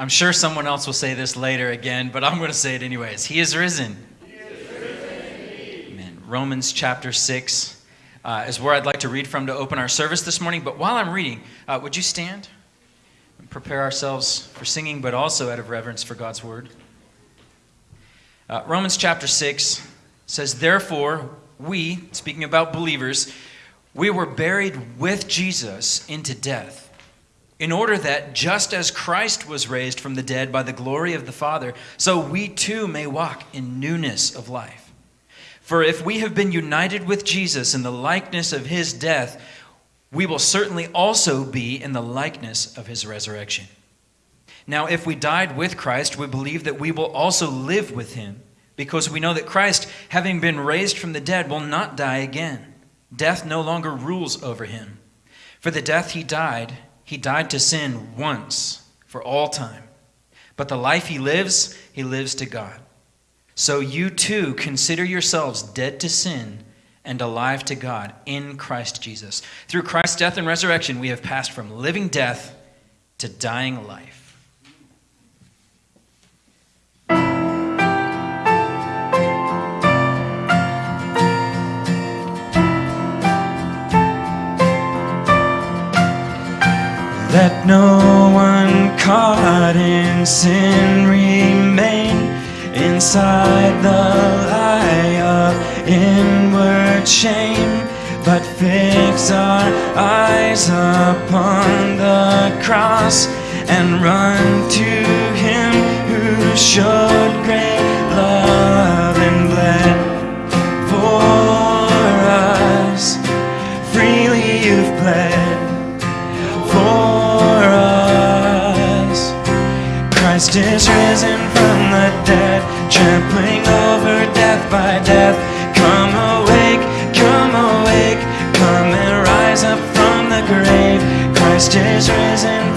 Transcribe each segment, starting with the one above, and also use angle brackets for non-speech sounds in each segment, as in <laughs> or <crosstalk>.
I'm sure someone else will say this later again, but I'm going to say it anyways. He is risen. He is risen Amen. Romans chapter 6 uh, is where I'd like to read from to open our service this morning. But while I'm reading, uh, would you stand and prepare ourselves for singing, but also out of reverence for God's word? Uh, Romans chapter 6 says, Therefore, we, speaking about believers, we were buried with Jesus into death in order that just as Christ was raised from the dead by the glory of the Father, so we too may walk in newness of life. For if we have been united with Jesus in the likeness of his death, we will certainly also be in the likeness of his resurrection. Now, if we died with Christ, we believe that we will also live with him, because we know that Christ, having been raised from the dead, will not die again. Death no longer rules over him. For the death he died, he died to sin once for all time. But the life he lives, he lives to God. So you too consider yourselves dead to sin and alive to God in Christ Jesus. Through Christ's death and resurrection, we have passed from living death to dying life. Let no one caught in sin remain inside the lie of inward shame, but fix our eyes upon the cross and run to Him who showed great love Christ is risen from the dead, trampling over death by death. Come awake, come awake, come and rise up from the grave. Christ is risen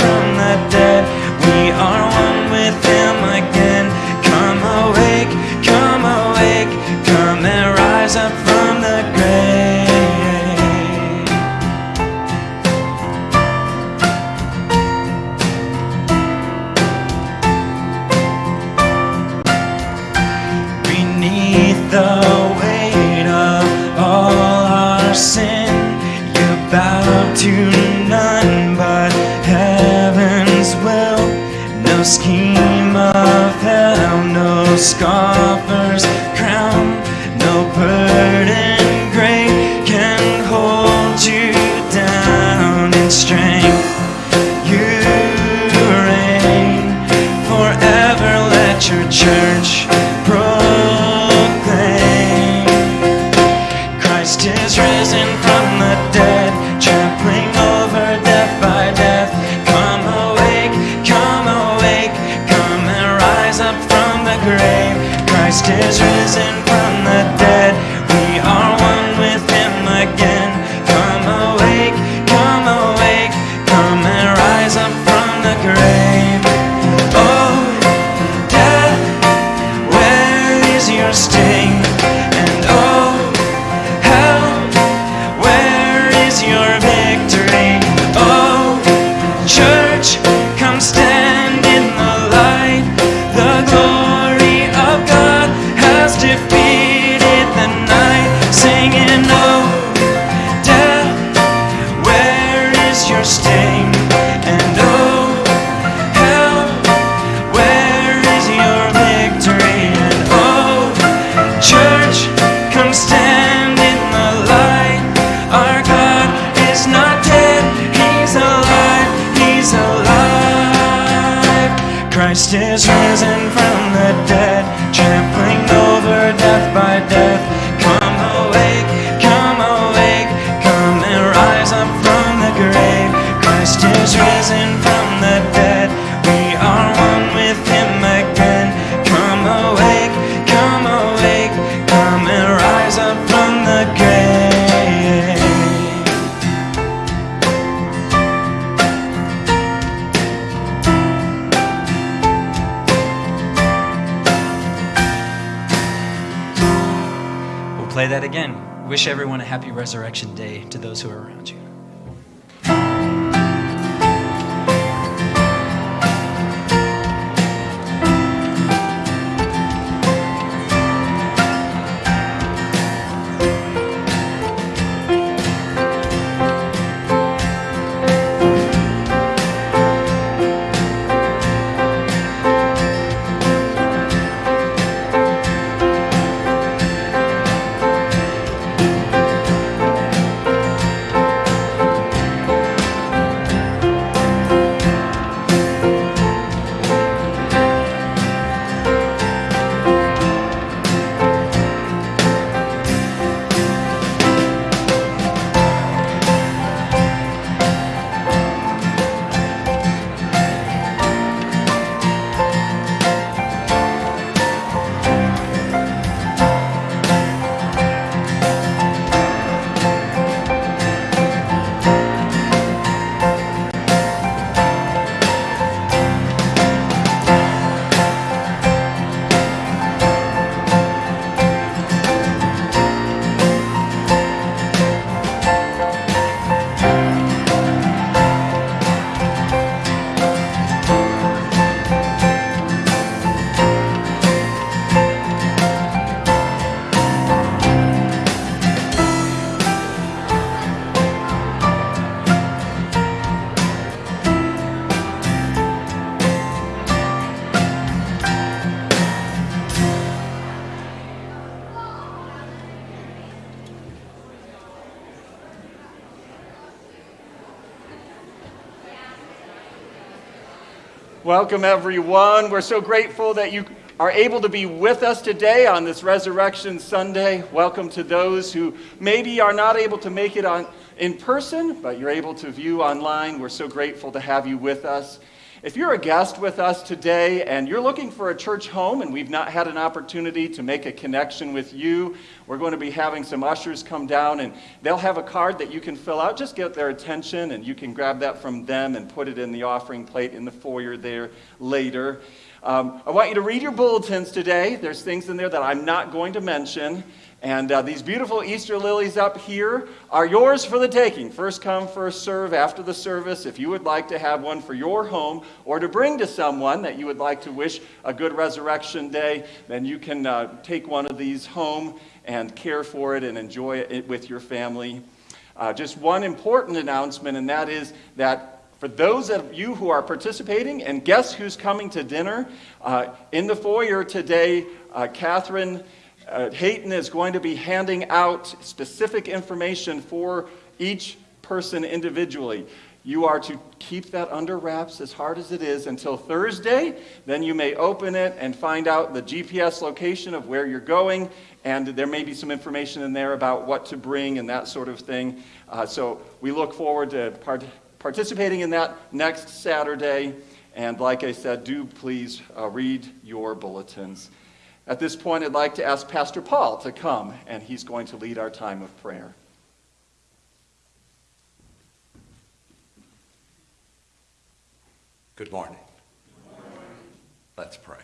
Welcome, everyone. We're so grateful that you are able to be with us today on this Resurrection Sunday. Welcome to those who maybe are not able to make it on in person, but you're able to view online. We're so grateful to have you with us. If you're a guest with us today and you're looking for a church home and we've not had an opportunity to make a connection with you, we're going to be having some ushers come down and they'll have a card that you can fill out. Just get their attention and you can grab that from them and put it in the offering plate in the foyer there later. Um, I want you to read your bulletins today. There's things in there that I'm not going to mention. And uh, these beautiful Easter lilies up here are yours for the taking. First come, first serve after the service. If you would like to have one for your home or to bring to someone that you would like to wish a good resurrection day, then you can uh, take one of these home and care for it and enjoy it with your family. Uh, just one important announcement, and that is that for those of you who are participating, and guess who's coming to dinner? Uh, in the foyer today, uh, Catherine uh, Hayton is going to be handing out specific information for each person individually. You are to keep that under wraps as hard as it is until Thursday. Then you may open it and find out the GPS location of where you're going. And there may be some information in there about what to bring and that sort of thing. Uh, so we look forward to part participating in that next Saturday. And like I said, do please uh, read your bulletins. At this point, I'd like to ask Pastor Paul to come, and he's going to lead our time of prayer. Good morning. Let's pray.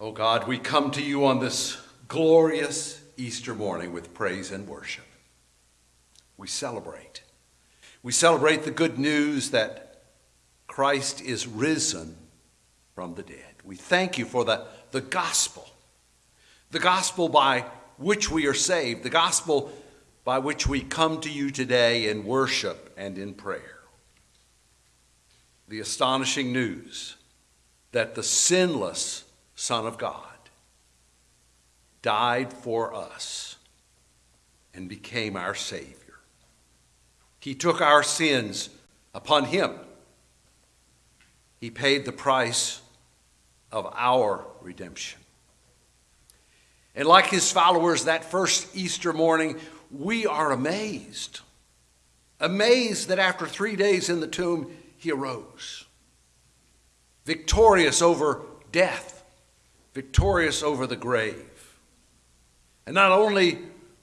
Oh God, we come to you on this glorious Easter morning with praise and worship. We celebrate. We celebrate the good news that Christ is risen from the dead. We thank you for the, the gospel, the gospel by which we are saved, the gospel by which we come to you today in worship and in prayer. The astonishing news that the sinless Son of God died for us and became our Savior. He took our sins upon him. He paid the price of our redemption. And like his followers that first Easter morning, we are amazed. Amazed that after three days in the tomb, he arose. Victorious over death, victorious over the grave. And not only,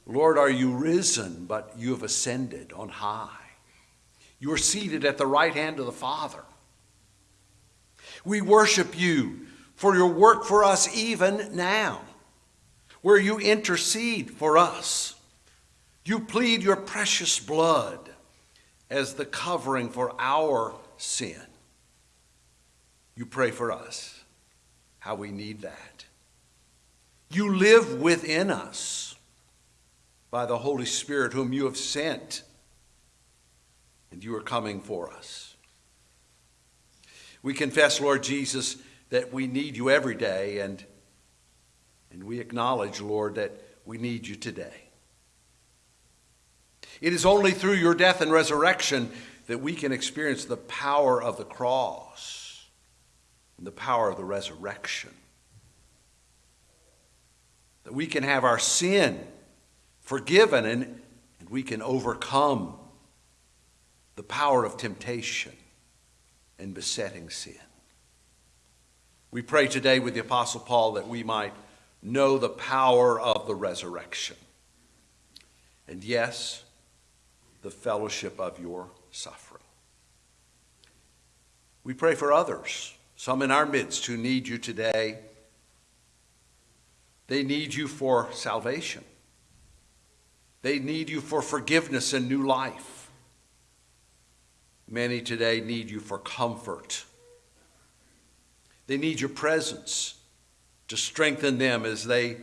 Lord, are you risen, but you have ascended on high. You are seated at the right hand of the Father. We worship you for your work for us even now, where you intercede for us. You plead your precious blood as the covering for our sin. You pray for us, how we need that. You live within us by the Holy Spirit, whom you have sent, and you are coming for us. We confess, Lord Jesus, that we need you every day, and, and we acknowledge, Lord, that we need you today. It is only through your death and resurrection that we can experience the power of the cross and the power of the resurrection. That we can have our sin forgiven and, and we can overcome the power of temptation and besetting sin. We pray today with the Apostle Paul that we might know the power of the resurrection. And yes, the fellowship of your suffering. We pray for others, some in our midst who need you today. They need you for salvation. They need you for forgiveness and new life. Many today need you for comfort they need your presence to strengthen them as they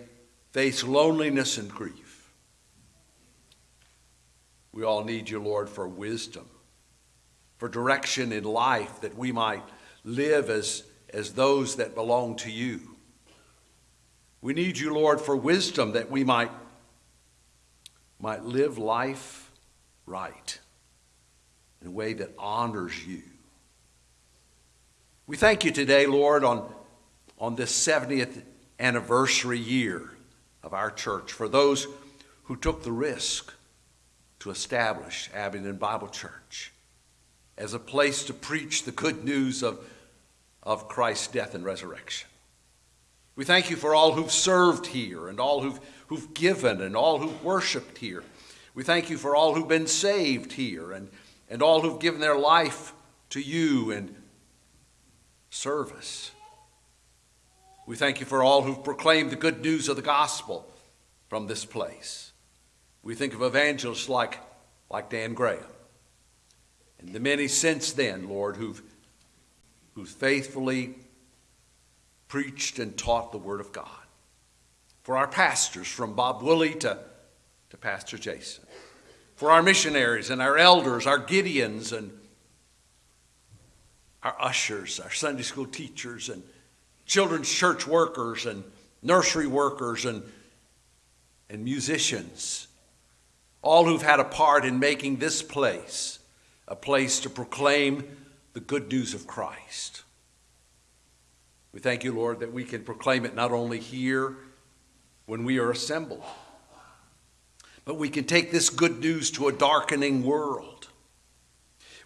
face loneliness and grief. We all need you, Lord, for wisdom, for direction in life that we might live as, as those that belong to you. We need you, Lord, for wisdom that we might, might live life right in a way that honors you We thank you today, Lord, on, on this 70th anniversary year of our church for those who took the risk to establish Abingdon Bible Church as a place to preach the good news of, of Christ's death and resurrection. We thank you for all who've served here and all who've, who've given and all who've worshiped here. We thank you for all who've been saved here and, and all who've given their life to you and service. We thank you for all who've proclaimed the good news of the gospel from this place. We think of evangelists like, like Dan Graham and the many since then, Lord, who've, who've faithfully preached and taught the Word of God. For our pastors, from Bob Woolley to, to Pastor Jason. For our missionaries and our elders, our Gideons and our ushers, our Sunday school teachers, and children's church workers, and nursery workers, and, and musicians, all who've had a part in making this place a place to proclaim the good news of Christ. We thank you, Lord, that we can proclaim it not only here when we are assembled, but we can take this good news to a darkening world.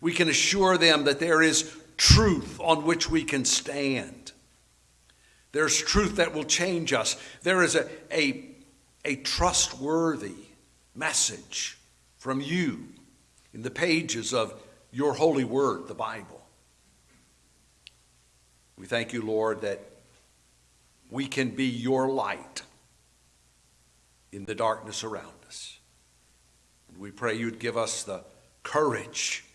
We can assure them that there is truth on which we can stand. There's truth that will change us. There is a, a, a trustworthy message from you in the pages of your holy word, the Bible. We thank you, Lord, that we can be your light in the darkness around us. And we pray you'd give us the courage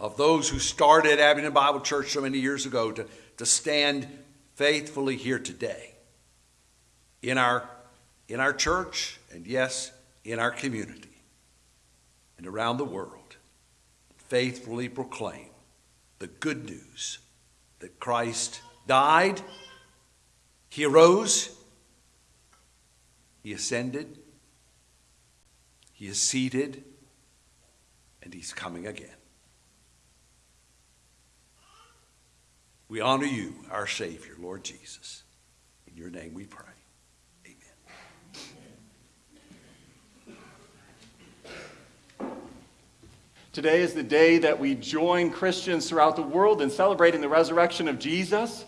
of those who started Abingdon Bible Church so many years ago to, to stand faithfully here today in our, in our church and, yes, in our community and around the world faithfully proclaim the good news that Christ died, He arose, He ascended, He is seated, and He's coming again. We honor you, our Savior, Lord Jesus. In your name we pray. Amen. Today is the day that we join Christians throughout the world in celebrating the resurrection of Jesus.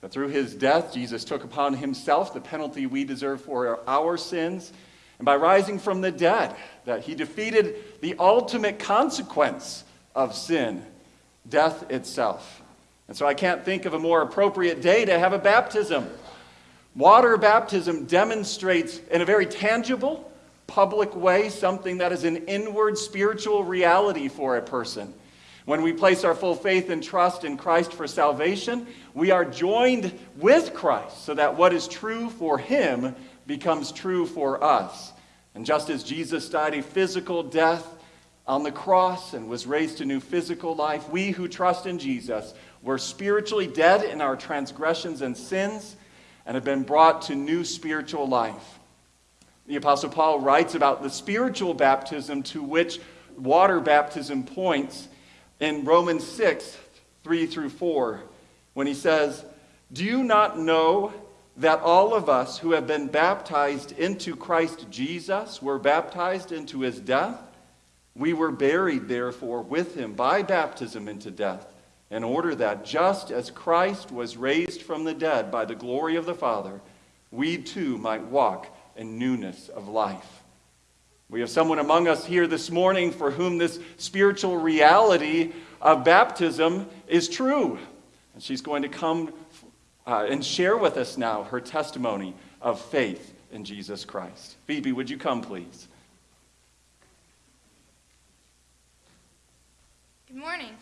That through his death, Jesus took upon himself the penalty we deserve for our sins. And by rising from the dead, that he defeated the ultimate consequence of sin, death itself. And so I can't think of a more appropriate day to have a baptism. Water baptism demonstrates in a very tangible, public way something that is an inward spiritual reality for a person. When we place our full faith and trust in Christ for salvation, we are joined with Christ so that what is true for him becomes true for us. And just as Jesus died a physical death on the cross and was raised to new physical life, we who trust in Jesus were spiritually dead in our transgressions and sins and have been brought to new spiritual life. The Apostle Paul writes about the spiritual baptism to which water baptism points in Romans 6 3 through 4, when he says, Do you not know that all of us who have been baptized into Christ Jesus were baptized into his death? We were buried, therefore, with him by baptism into death, in order that just as Christ was raised from the dead by the glory of the Father, we too might walk in newness of life. We have someone among us here this morning for whom this spiritual reality of baptism is true. And she's going to come uh, and share with us now her testimony of faith in Jesus Christ. Phoebe, would you come, please? Good morning.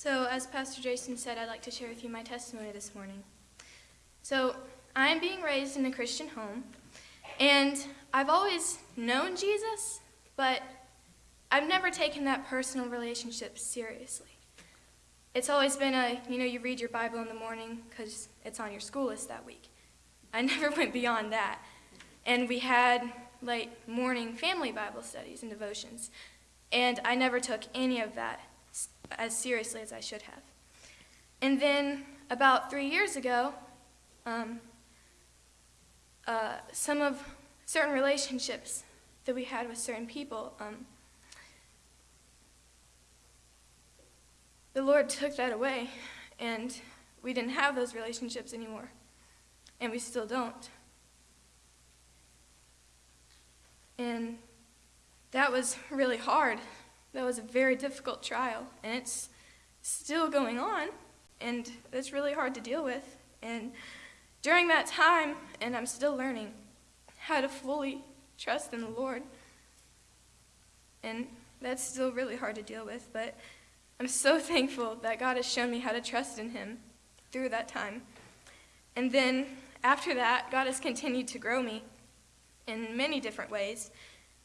So, as Pastor Jason said, I'd like to share with you my testimony this morning. So, I'm being raised in a Christian home, and I've always known Jesus, but I've never taken that personal relationship seriously. It's always been a, you know, you read your Bible in the morning because it's on your school list that week. I <laughs> never went beyond that. And we had like morning family Bible studies and devotions. And I never took any of that as seriously as I should have. And then about three years ago, um, uh, some of certain relationships that we had with certain people, um, the Lord took that away, and we didn't have those relationships anymore, and we still don't. And that was really hard. That was a very difficult trial, and it's still going on, and it's really hard to deal with. And during that time, and I'm still learning how to fully trust in the Lord. And that's still really hard to deal with, but I'm so <laughs> thankful that God has shown me how to trust in Him through that time. And then after that, God has continued to grow me in many different ways.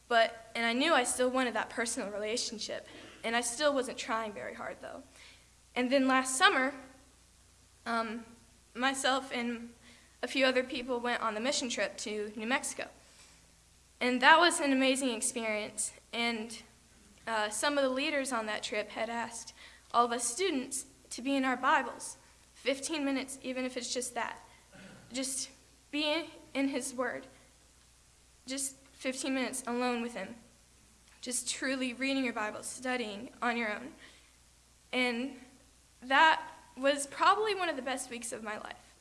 But and I knew I still wanted that personal relationship, and I still wasn't trying very hard though. And then last summer, um, myself and a few other people went on the mission trip to New Mexico. And that was an amazing experience. And uh, some of the leaders on that trip had asked all of us students to be in our Bibles 15 minutes, even if it's just that. Just be in His Word. Just 15 minutes alone with Him. Just truly reading your Bible, studying on your own. And that was probably one of the best weeks of my life.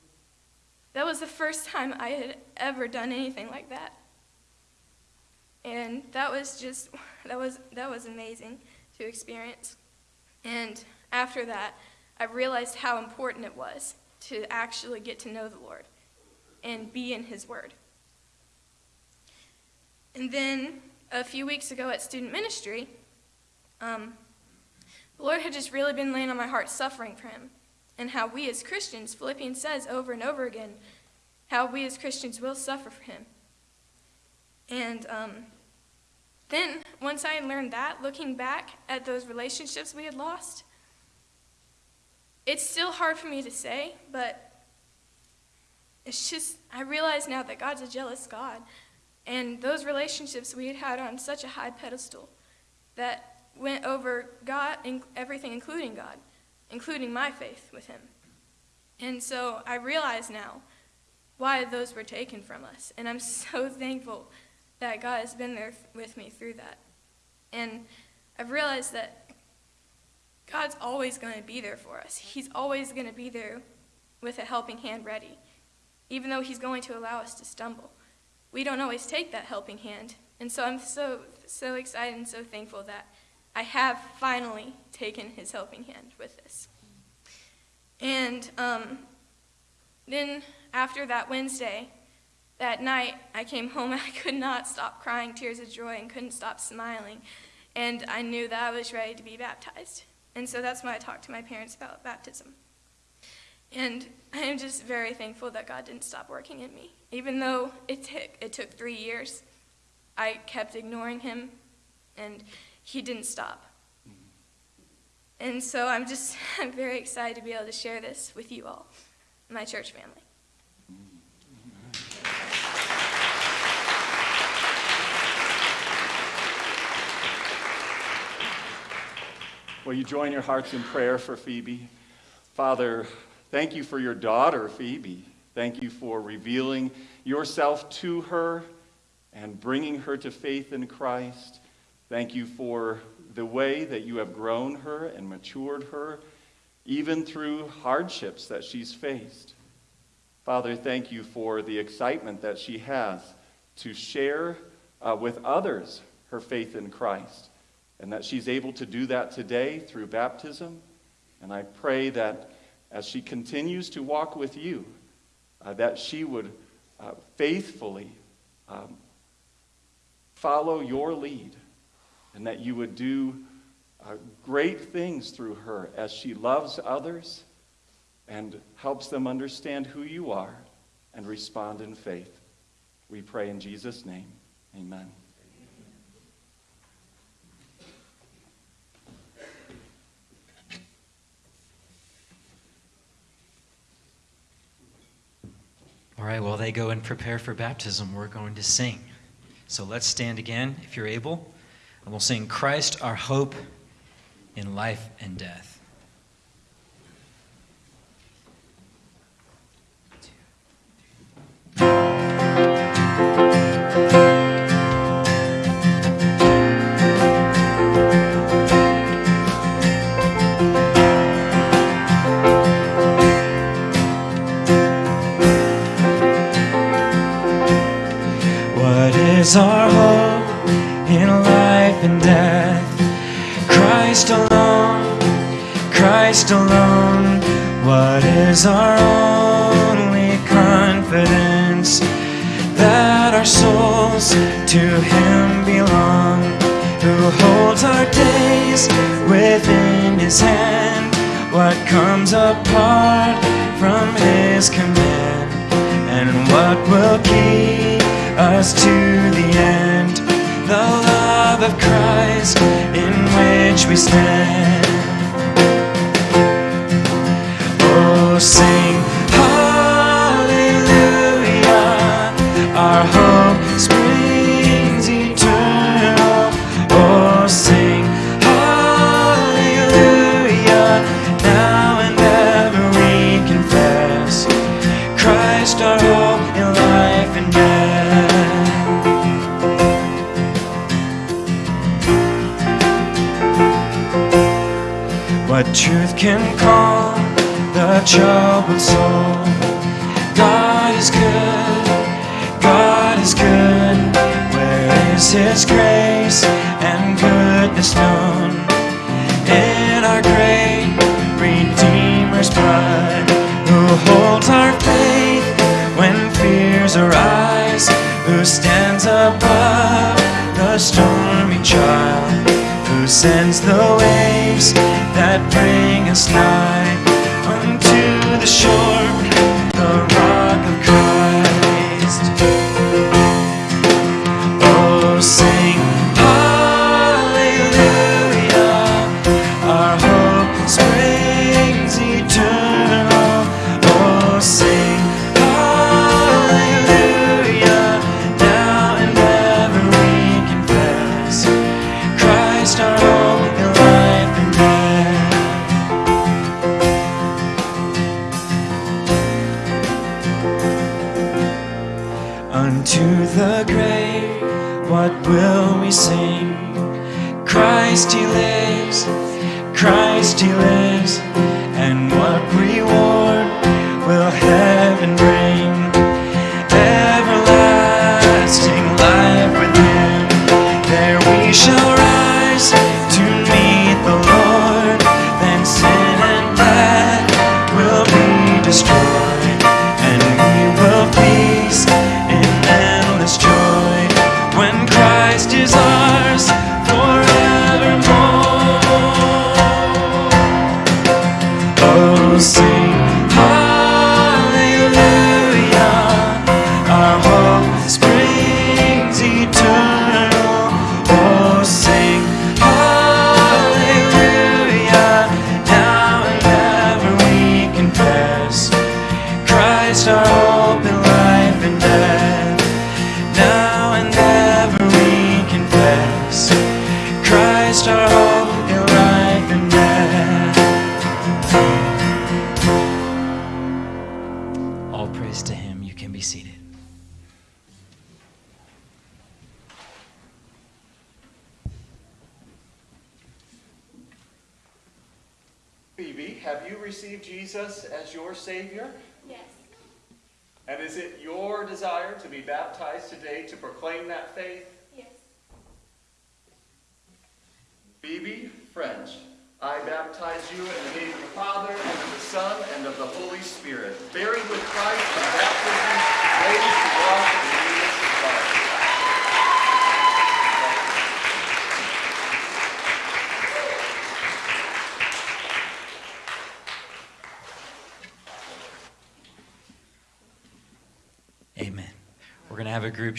That was the first time I had ever done anything like that. And that was just <laughs> that was that was amazing to experience. And after that, I realized how important it was to actually get to know the Lord and be in his word. And then a few weeks ago at student ministry, um, the Lord had just really been laying on my heart suffering for him and how we as Christians, Philippians says over and over again, how we as Christians will suffer for him. And um, then, once I had learned that, looking back at those relationships we had lost, it's still hard for me to say, but it's just, I realize now that God's a jealous God. And those relationships we had had on such a high pedestal that went over God, and everything, including God, including my faith with Him. And so I realize now why those were taken from us. And I'm <laughs> so thankful that God has been there with me through that. And I've realized that God's always going to be there for us. He's always going to be there with a helping hand ready, even though He's going to allow us to stumble. We don't always take that helping hand. And so I'm so, so excited and so thankful that I have finally taken His helping hand with this. And um, then after that Wednesday, that night, I came home and <laughs> I could not stop crying tears of joy and couldn't stop smiling. And I knew that I was ready to be baptized. And so that's why I talked to my parents about baptism. And I am just very thankful that God didn't stop working in me. Even though it, it took three years, I kept ignoring him, and he didn't stop. Mm-hmm. And so I'm just <laughs> I'm very excited to be able to share this with you all, my church family. Will you join your hearts in prayer for Phoebe? Father, thank you for your daughter, Phoebe. Thank you for revealing yourself to her and bringing her to faith in Christ. Thank you for the way that you have grown her and matured her, even through hardships that she's faced. Father, thank you for the excitement that she has to share uh, with others her faith in Christ and that she's able to do that today through baptism. And I pray that as she continues to walk with you, uh, that she would uh, faithfully um, follow your lead and that you would do uh, great things through her as she loves others and helps them understand who you are and respond in faith. We pray in Jesus' name. Amen. All right, while they go and prepare for baptism, we're going to sing. So let's stand again, if you're able, and we'll sing Christ, our hope in life and death. Is our hope in life and death? Christ alone, Christ alone. What is our only confidence? That our souls to Him belong, who holds our days within His hand. What comes apart from His command, and what will keep us to the end? The love of Christ in which we stand. Oh, sing can calm the troubled soul? God is good, God is good. Where is His grace and goodness known? In our great Redeemer's blood, who holds our faith when fears arise, who stands above the stormy trial who sends the waves that bring us nigh unto the shore, the rock of Christ. Oh, sing hallelujah. Our hope springs eternal.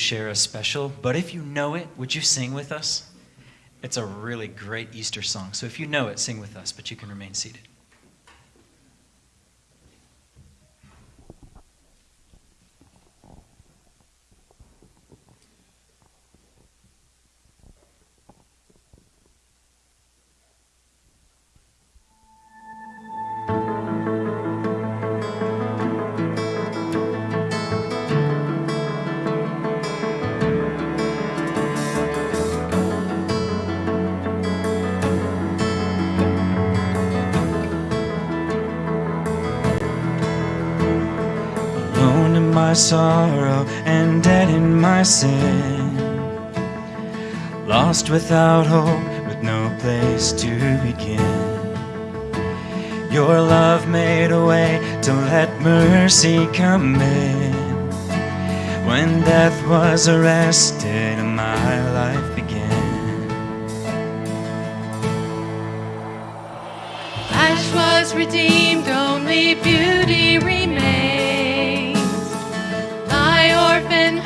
Share a special, but if you know it, would you sing with us? It's a really great Easter song. So if you know it, sing with us, but you can remain seated. Sorrow and dead in my sin. Lost without hope, with no place to begin. Your love made a way to let mercy come in. When death was arrested and my life began. Ash was redeemed, only beauty remains.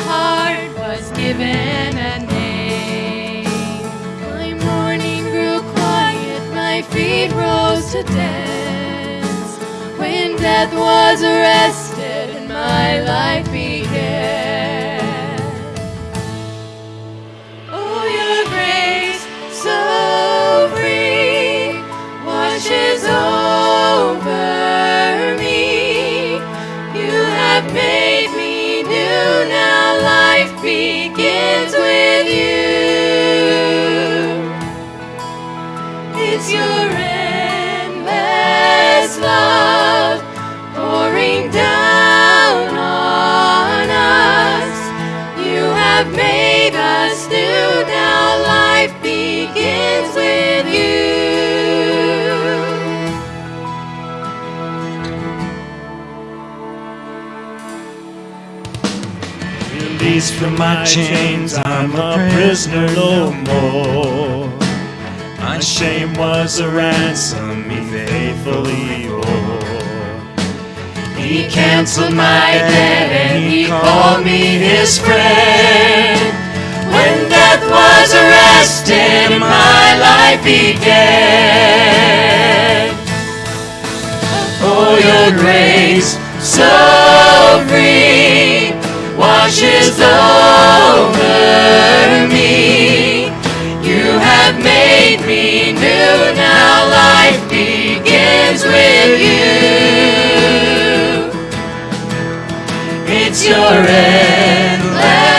Heart was given a name. My mourning grew quiet, my feet rose to dance. When death was arrested and my life began. From my chains, I'm a prisoner no more. My shame was a ransom he faithfully bore. He canceled my debt and he called me his friend. When death was arrested, my life began. Oh, your grace so free washes over me. You have made me new. Now life begins with you. It's your endless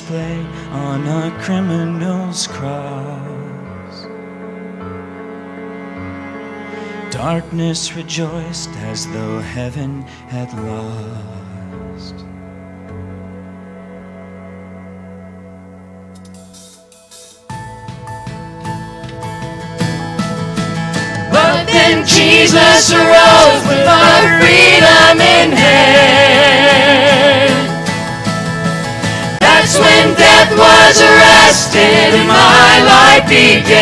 Displayed on a criminal's cross. Darkness rejoiced as though heaven had lost. But then Jesus arose with our freedom in hand. Was arrested and my life began.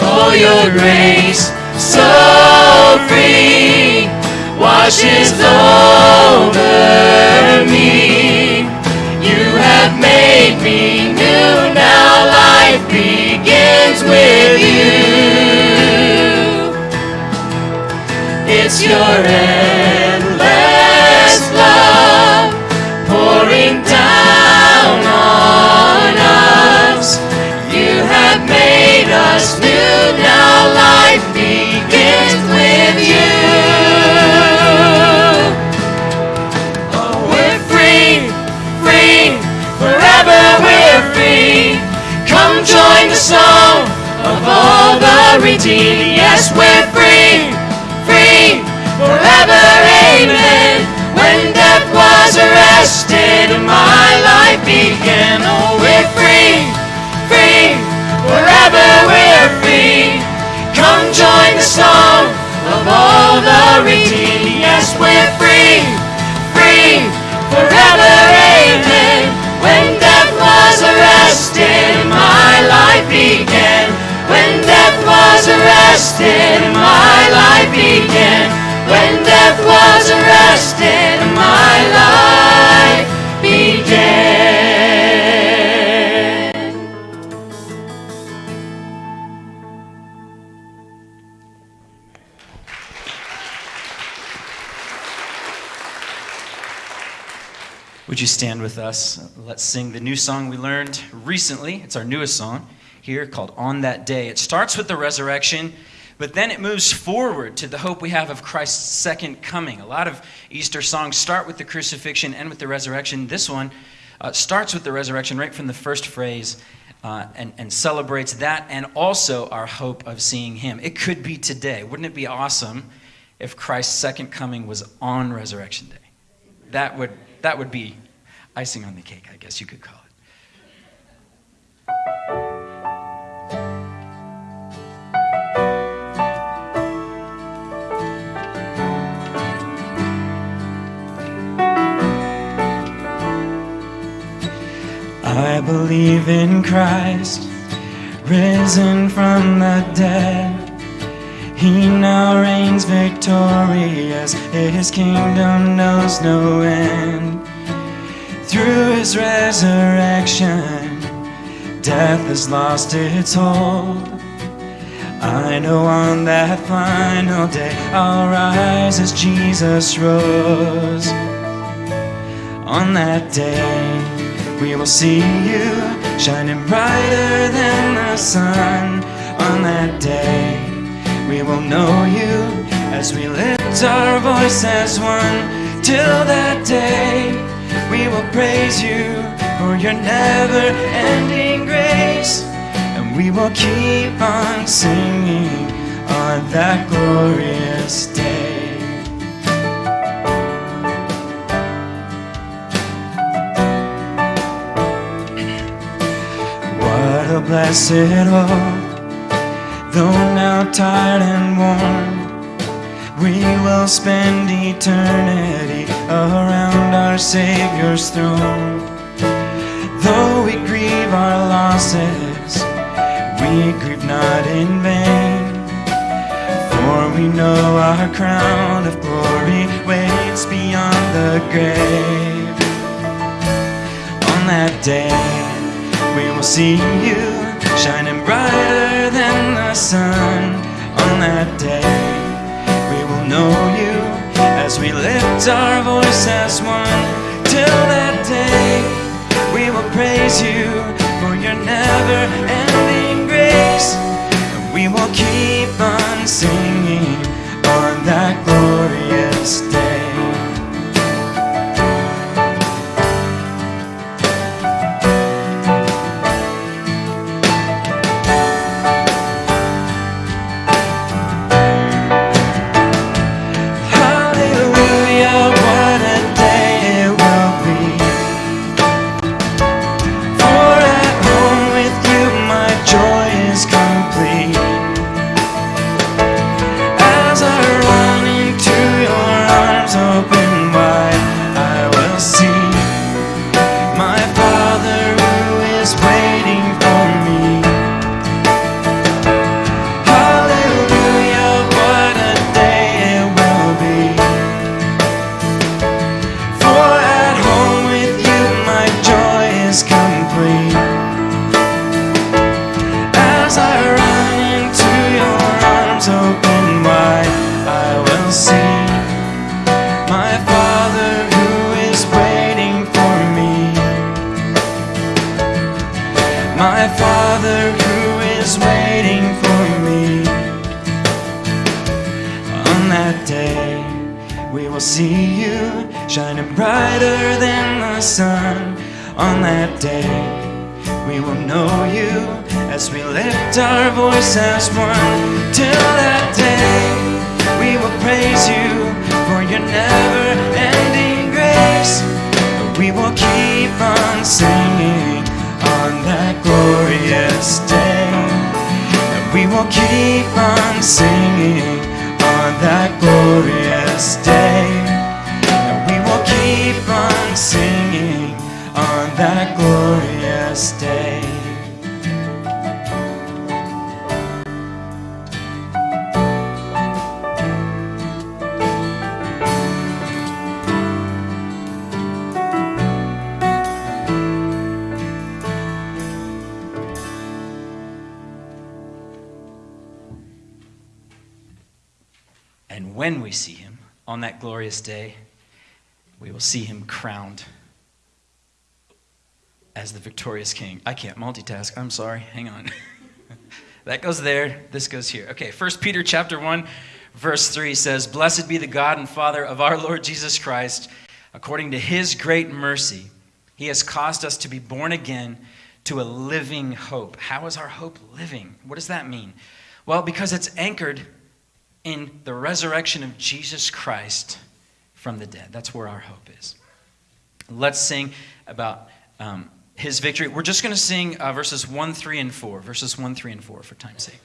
Oh, your grace so free washes over me. You have made me new. Now life begins with you. It's your endless the song of all the redeemed. Yes, we're free, free, forever, amen. When death was arrested and my life began. Oh, we're free, free, forever we're free. Come join the song of all the redeemed. Yes, we're free, death was arrested, my life began. When death was arrested, my life began. Would you stand with us? Let's sing the new song we learned recently. It's our newest song here called On That Day. It starts with the resurrection, but then it moves forward to the hope we have of Christ's second coming. A lot of Easter songs start with the crucifixion and with the resurrection. This one uh, starts with the resurrection right from the first phrase uh, and, and celebrates that and also our hope of seeing Him. It could be today. Wouldn't it be awesome if Christ's second coming was on Resurrection Day? That would, that would be icing on the cake, I guess you could call it. I believe in Christ, risen from the dead. He now reigns victorious, his kingdom knows no end. Through his resurrection, death has lost its hold. I know on that final day I'll rise as Jesus rose. On that day, we will see you shining brighter than the sun. On that day, we will know you as we lift our voice as one. Till that day, we will praise you for your never ending grace. And we will keep on singing on that glorious day. A blessed hope, though now tired and worn, we will spend eternity around our Savior's throne. Though we grieve our losses, we grieve not in vain. For we know our crown of glory waits beyond the grave. On that day, we will see you shining brighter than the sun. On that day, we will know you as we lift our voice as one. Till that day, we will praise you for your never ending grace. And we will keep on singing on that glorious crowned as the victorious king. I can't multitask. I'm sorry. Hang on. <laughs> That goes there, this goes here. Okay, 1 Peter chapter 1, verse 3 says, Blessed be the God and Father of our Lord Jesus Christ. According to his great mercy, he has caused us to be born again to a living hope. How is our hope living? What does that mean? Well, because it's anchored in the resurrection of Jesus Christ from the dead. That's where our hope. Let's sing about um, his victory. We're just going to sing uh, verses 1, 3, and 4. Verses 1, 3, and 4 for time's sake.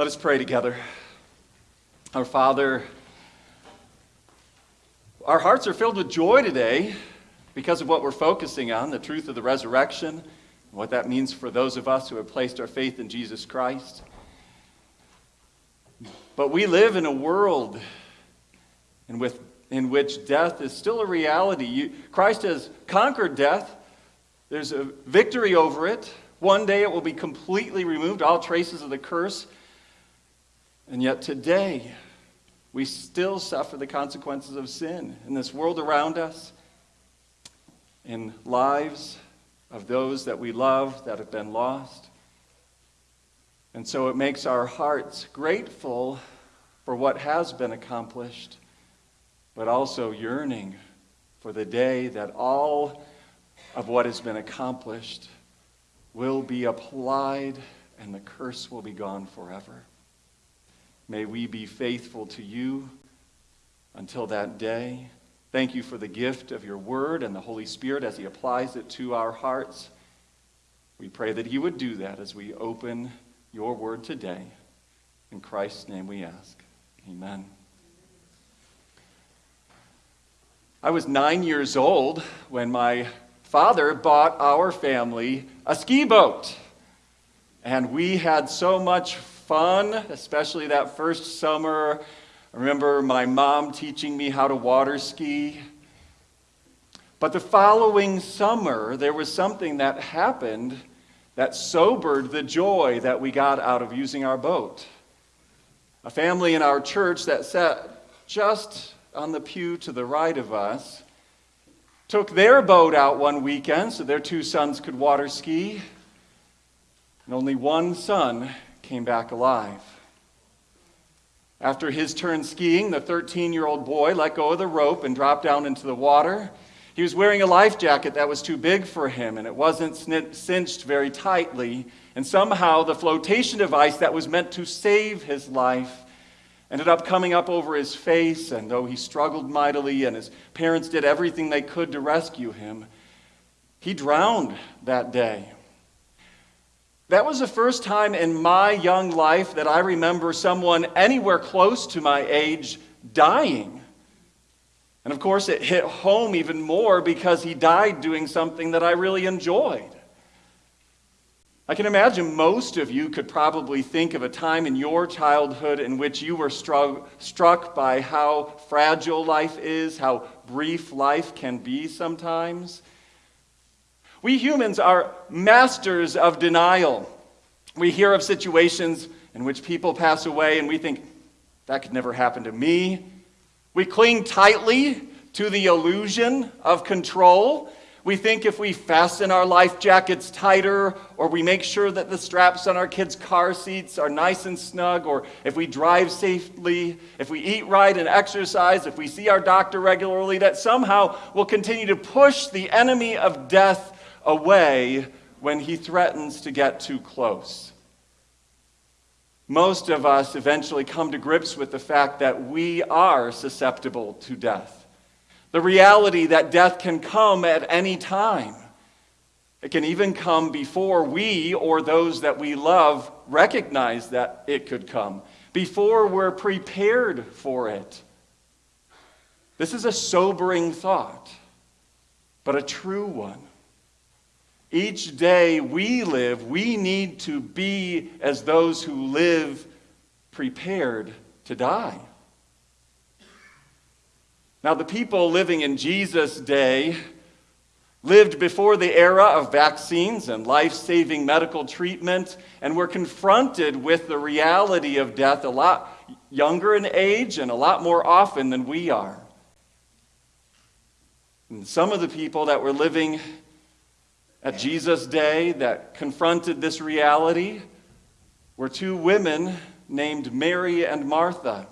Let us pray together. Our Father, our hearts are filled with joy today because of what we're focusing on the truth of the resurrection, and what that means for those of us who have placed our faith in Jesus Christ. But we live in a world in, with, in which death is still a reality. You, Christ has conquered death, there's a victory over it. One day it will be completely removed, all traces of the curse. And yet today, we still suffer the consequences of sin in this world around us, in lives of those that we love that have been lost. And so it makes our hearts grateful for what has been accomplished, but also yearning for the day that all of what has been accomplished will be applied and the curse will be gone forever. May we be faithful to you until that day. Thank you for the gift of your word and the Holy Spirit as he applies it to our hearts. We pray that he would do that as we open your word today. In Christ's name we ask. Amen. I was nine years old when my father bought our family a ski boat. And we had so much fun, especially that first summer. I remember my mom teaching me how to water ski. But the following summer, there was something that happened that sobered the joy that we got out of using our boat. A family in our church that sat just on the pew to the right of us took their boat out one weekend so their two sons could water ski, and only one son came back alive. After his turn skiing, the 13 year old boy let go of the rope and dropped down into the water. He was wearing a life jacket that was too big for him, and it wasn't cinched very tightly. And somehow, the flotation device that was meant to save his life ended up coming up over his face. And though he struggled mightily and his parents did everything they could to rescue him, he drowned that day. That was the first time in my young life that I remember someone anywhere close to my age dying. And of course, it hit home even more because he died doing something that I really enjoyed. I can imagine most of you could probably think of a time in your childhood in which you were struck, struck by how fragile life is, how brief life can be sometimes. We humans are masters of denial. We hear of situations in which people pass away and we think, that could never happen to me. We cling tightly to the illusion of control. We think if we fasten our life jackets tighter, or we make sure that the straps on our kids' car seats are nice and snug, or if we drive safely, if we eat right and exercise, if we see our doctor regularly, that somehow we'll continue to push the enemy of death away when he threatens to get too close. Most of us eventually come to grips with the fact that we are susceptible to death. The reality that death can come at any time. It can even come before we or those that we love recognize that it could come, before we're prepared for it. This is a sobering thought, but a true one. Each day we live, we need to be as those who live prepared to die. Now, the people living in Jesus' day lived before the era of vaccines and life saving medical treatment and were confronted with the reality of death a lot younger in age and a lot more often than we are. And some of the people that were living at Jesus' day that confronted this reality were two women named Mary and Martha.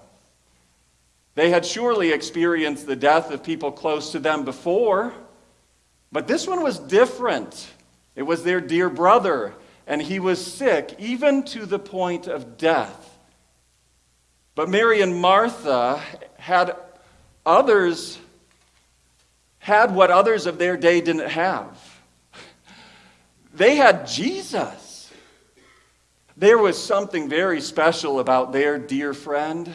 They had surely experienced the death of people close to them before, but this one was different. It was their dear brother, and he was sick, even to the point of death. But Mary and Martha had others, had what others of their day didn't have. They had Jesus. There was something very special about their dear friend.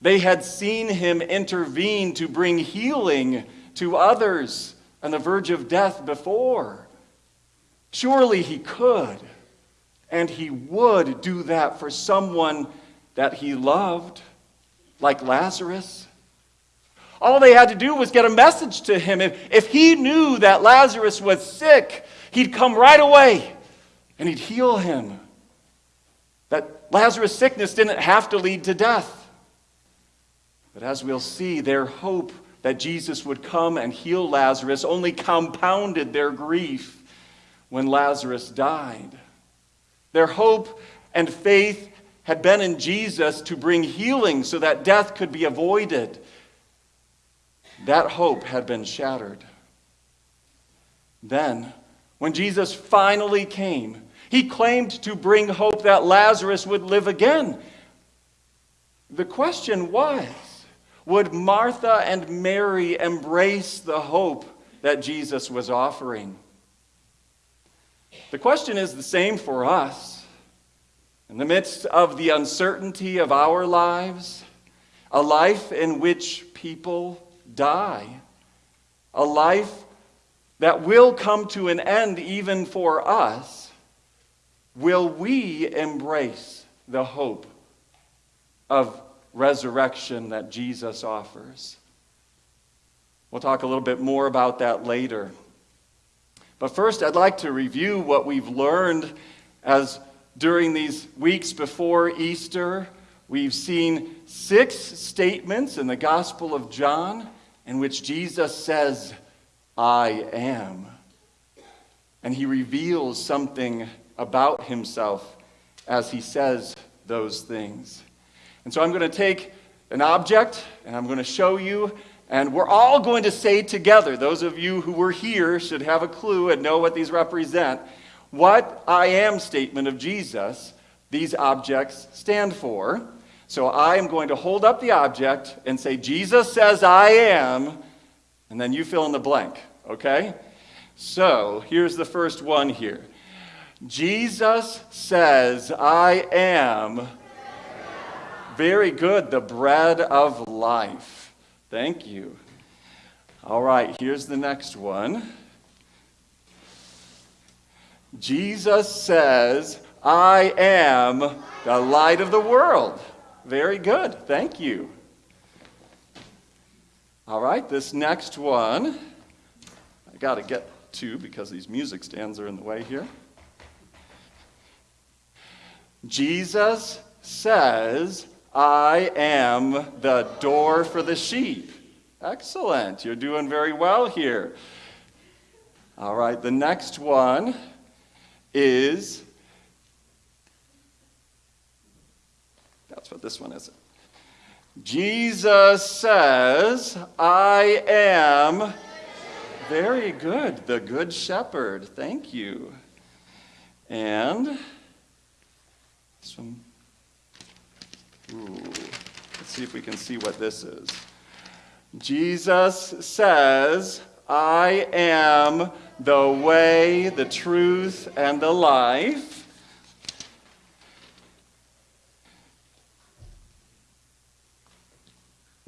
They had seen him intervene to bring healing to others on the verge of death before. Surely he could, and he would do that for someone that he loved, like Lazarus. All they had to do was get a message to him. If, if he knew that Lazarus was sick, he'd come right away and he'd heal him. That Lazarus' sickness didn't have to lead to death. But as we'll see, their hope that Jesus would come and heal Lazarus only compounded their grief when Lazarus died. Their hope and faith had been in Jesus to bring healing so that death could be avoided. That hope had been shattered. Then, when Jesus finally came, he claimed to bring hope that Lazarus would live again. The question was would Martha and Mary embrace the hope that Jesus was offering? The question is the same for us. In the midst of the uncertainty of our lives, a life in which people die, a life that will come to an end even for us, will we embrace the hope of resurrection that Jesus offers? We'll talk a little bit more about that later. But first, I'd like to review what we've learned as during these weeks before Easter. We've seen six statements in the Gospel of John in which Jesus says, I am. And he reveals something about himself as he says those things. And so I'm going to take an object and I'm going to show you, and we're all going to say together, those of you who were here should have a clue and know what these represent, what I am statement of Jesus these objects stand for. So I am going to hold up the object and say, Jesus says I am, and then you fill in the blank, okay? So here's the first one here. Jesus says, I am. Very good, the bread of life. Thank you. All right, here's the next one. Jesus says, I am the light of the world. Very good, thank you. All right, this next one, I got to get to because these music stands are in the way here. Jesus says, I am the door for the sheep. Excellent. You're doing very well here. All right, the next one is that's what this one is. Jesus says, I am very good, the good shepherd. Thank you. And this one Ooh, let's see if we can see what this is. Jesus says, I am the way, the truth, and the life.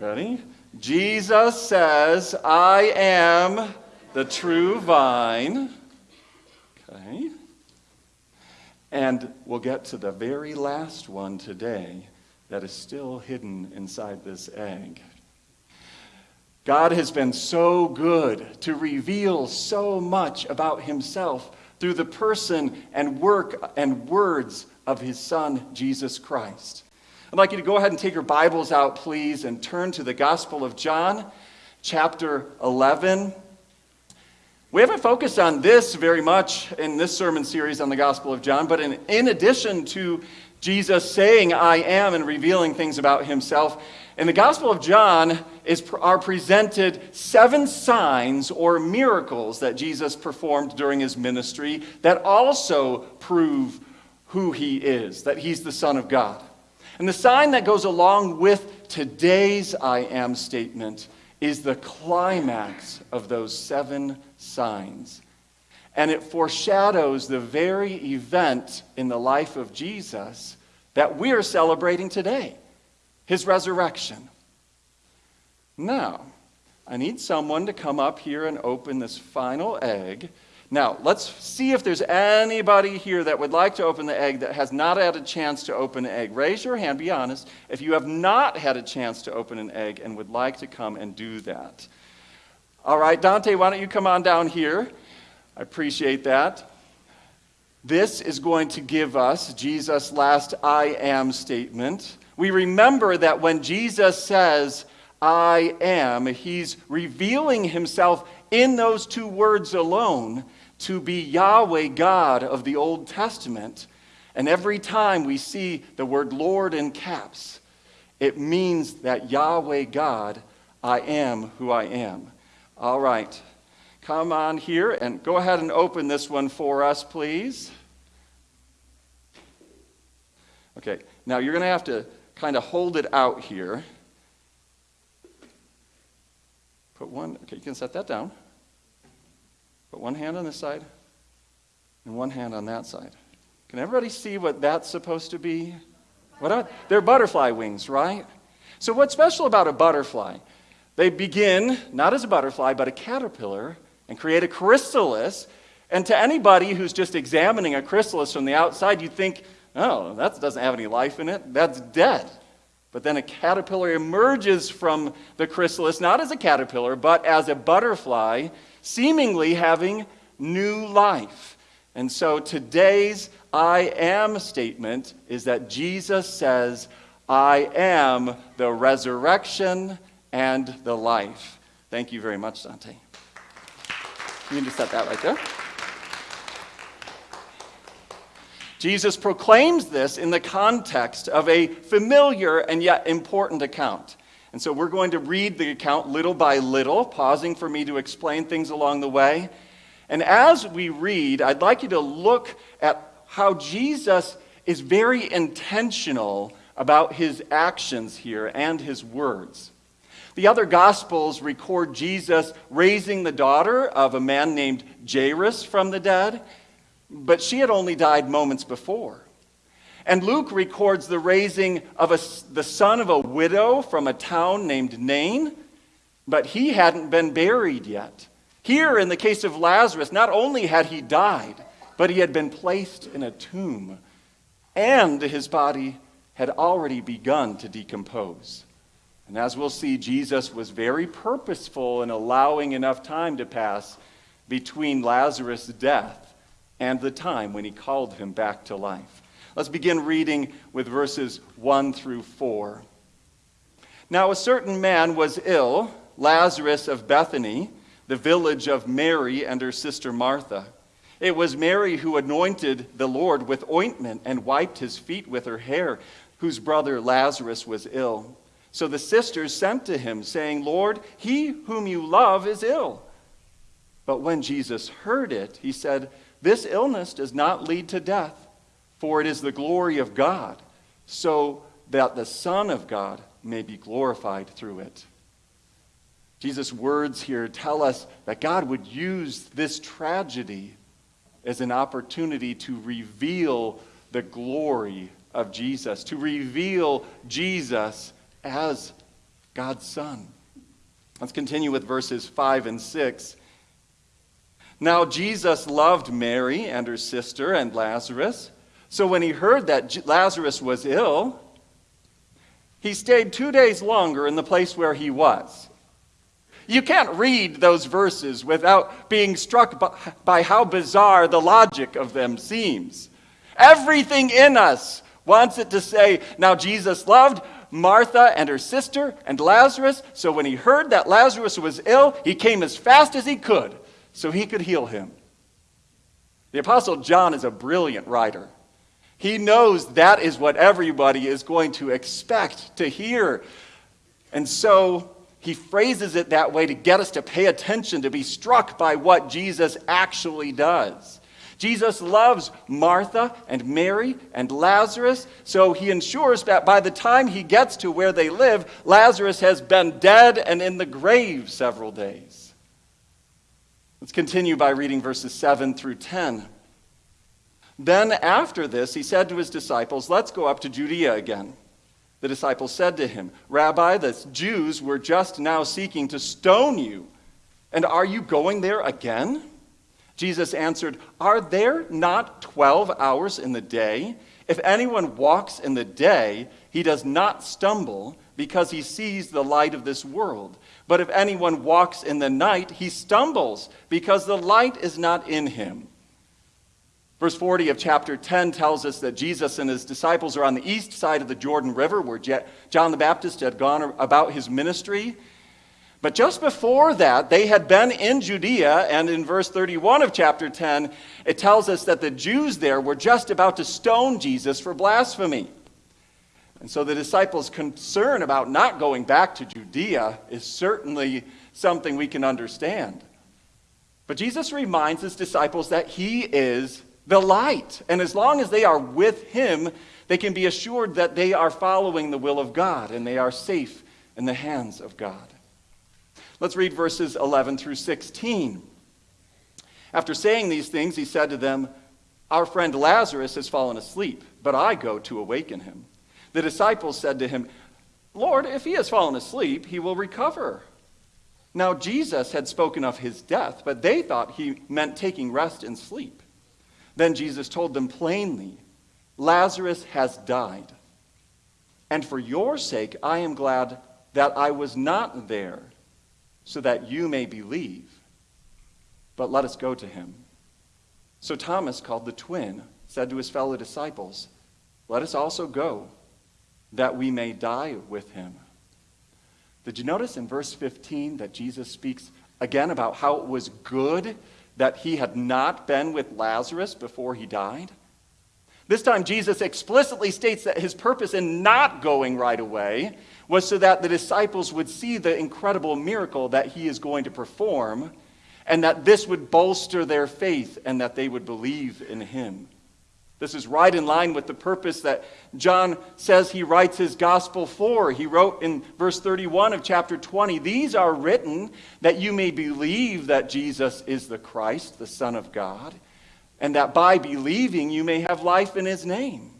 Ready? Jesus says, I am the true vine. Okay. And we'll get to the very last one today that is still hidden inside this egg. God has been so good to reveal so much about himself through the person and work and words of his son, Jesus Christ. I'd like you to go ahead and take your Bibles out, please, and turn to the Gospel of John, chapter 11. We haven't focused on this very much in this sermon series on the Gospel of John, but in, in addition to Jesus saying, I am, and revealing things about himself. In the Gospel of John is, are presented seven signs or miracles that Jesus performed during his ministry that also prove who he is, that he's the Son of God. And the sign that goes along with today's I am statement is the climax of those seven signs. And it foreshadows the very event in the life of Jesus that we are celebrating today his resurrection. Now, I need someone to come up here and open this final egg. Now, let's see if there's anybody here that would like to open the egg that has not had a chance to open an egg. Raise your hand, be honest, if you have not had a chance to open an egg and would like to come and do that. All right, Dante, why don't you come on down here? I appreciate that. This is going to give us Jesus' last I am statement. We remember that when Jesus says, I am, he's revealing himself in those two words alone to be Yahweh God of the Old Testament. And every time we see the word Lord in caps, it means that Yahweh God, I am who I am. All right come on here and go ahead and open this one for us, please. Okay, now you're going to have to kind of hold it out here. Put one, okay, you can set that down. Put one hand on this side and one hand on that side. Can everybody see what that's supposed to be? What are, they're butterfly wings, right? So, what's special about a butterfly? They begin not as a butterfly, but a caterpillar, and create a chrysalis. And to anybody who's just examining a chrysalis from the outside, you think, oh, that doesn't have any life in it. That's dead. But then a caterpillar emerges from the chrysalis, not as a caterpillar, but as a butterfly, seemingly having new life. And so today's I am statement is that Jesus says, I am the resurrection and the life. Thank you very much, Dante. You can just set that right there. Jesus proclaims this in the context of a familiar and yet important account. And so we're going to read the account little by little, pausing for me to explain things along the way. And as we read, I'd like you to look at how Jesus is very intentional about his actions here and his words. The other Gospels record Jesus raising the daughter of a man named Jairus from the dead, but she had only died moments before. And Luke records the raising of a, the son of a widow from a town named Nain, but he hadn't been buried yet. Here, in the case of Lazarus, not only had he died, but he had been placed in a tomb, and his body had already begun to decompose. And as we'll see, Jesus was very purposeful in allowing enough time to pass between Lazarus' death and the time when he called him back to life. Let's begin reading with verses 1 through 4. Now, a certain man was ill, Lazarus of Bethany, the village of Mary and her sister Martha. It was Mary who anointed the Lord with ointment and wiped his feet with her hair, whose brother Lazarus was ill. So the sisters sent to him, saying, Lord, he whom you love is ill. But when Jesus heard it, he said, This illness does not lead to death, for it is the glory of God, so that the Son of God may be glorified through it. Jesus' words here tell us that God would use this tragedy as an opportunity to reveal the glory of Jesus, to reveal Jesus as God's Son. Let's continue with verses 5 and 6. Now, Jesus loved Mary and her sister and Lazarus. So when he heard that Lazarus was ill, he stayed two days longer in the place where he was. You can't read those verses without being struck by, by, how bizarre the logic of them seems. Everything in us wants it to say, now Jesus loved Martha and her sister and Lazarus, so when he heard that Lazarus was ill, he came as fast as he could so he could heal him. The Apostle John is a brilliant writer. He knows that is what everybody is going to expect to hear. And so he phrases it that way to get us to pay attention, to be struck by what Jesus actually does. Jesus loves Martha and Mary and Lazarus, so he ensures that by the time he gets to where they live, Lazarus has been dead and in the grave several days. Let's continue by reading verses 7 through 10. Then, after this, he said to his disciples, Let's go up to Judea again. The disciples said to him, Rabbi, the Jews were just now seeking to stone you, and are you going there again? Jesus answered, Are there not 12 hours in the day? If anyone walks in the day, he does not stumble because he sees the light of this world. But if anyone walks in the night, he stumbles because the light is not in him. Verse 40 of chapter 10 tells us that Jesus and his disciples are on the east side of the Jordan River where John the Baptist had gone about his ministry. But just before that, they had been in Judea, and in verse 31 of chapter 10, it tells us that the Jews there were just about to stone Jesus for blasphemy. And so the disciples' concern about not going back to Judea is certainly something we can understand. But Jesus reminds his disciples that he is the light. And as long as they are with Him, they can be assured that they are following the will of God and they are safe in the hands of God. Let's read verses 11 through 16. After saying these things, he said to them, Our friend Lazarus has fallen asleep, but I go to awaken him. The disciples said to him, Lord, if he has fallen asleep, he will recover. Now, Jesus had spoken of his death, but they thought he meant taking rest in sleep. Then Jesus told them plainly, Lazarus has died. And for your sake, I am glad that I was not there, so that you may believe. But let us go to him. So Thomas, called the twin, said to his fellow disciples, Let us also go, that we may die with him. Did you notice in verse 15 that Jesus speaks again about how it was good that he had not been with Lazarus before he died? This time, Jesus explicitly states that his purpose in not going right away was so that the disciples would see the incredible miracle that he is going to perform, and that this would bolster their faith and that they would believe in him. This is right in line with the purpose that John says he writes his gospel for. He wrote in verse 31 of chapter 20 These are written that you may believe that Jesus is the Christ, the Son of God and that by believing you may have life in his name.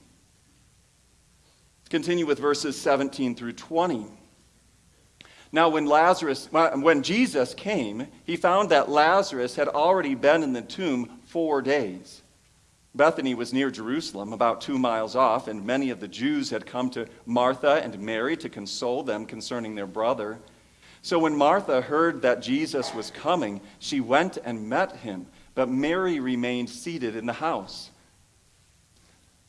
Let's continue with verses 17 through 20. Now, when Lazarus, when Jesus came, he found that Lazarus had already been in the tomb four days. Bethany was near Jerusalem, about two miles off, and many of the Jews had come to Martha and Mary to console them concerning their brother. So when Martha heard that Jesus was coming, she went and met him but Mary remained seated in the house.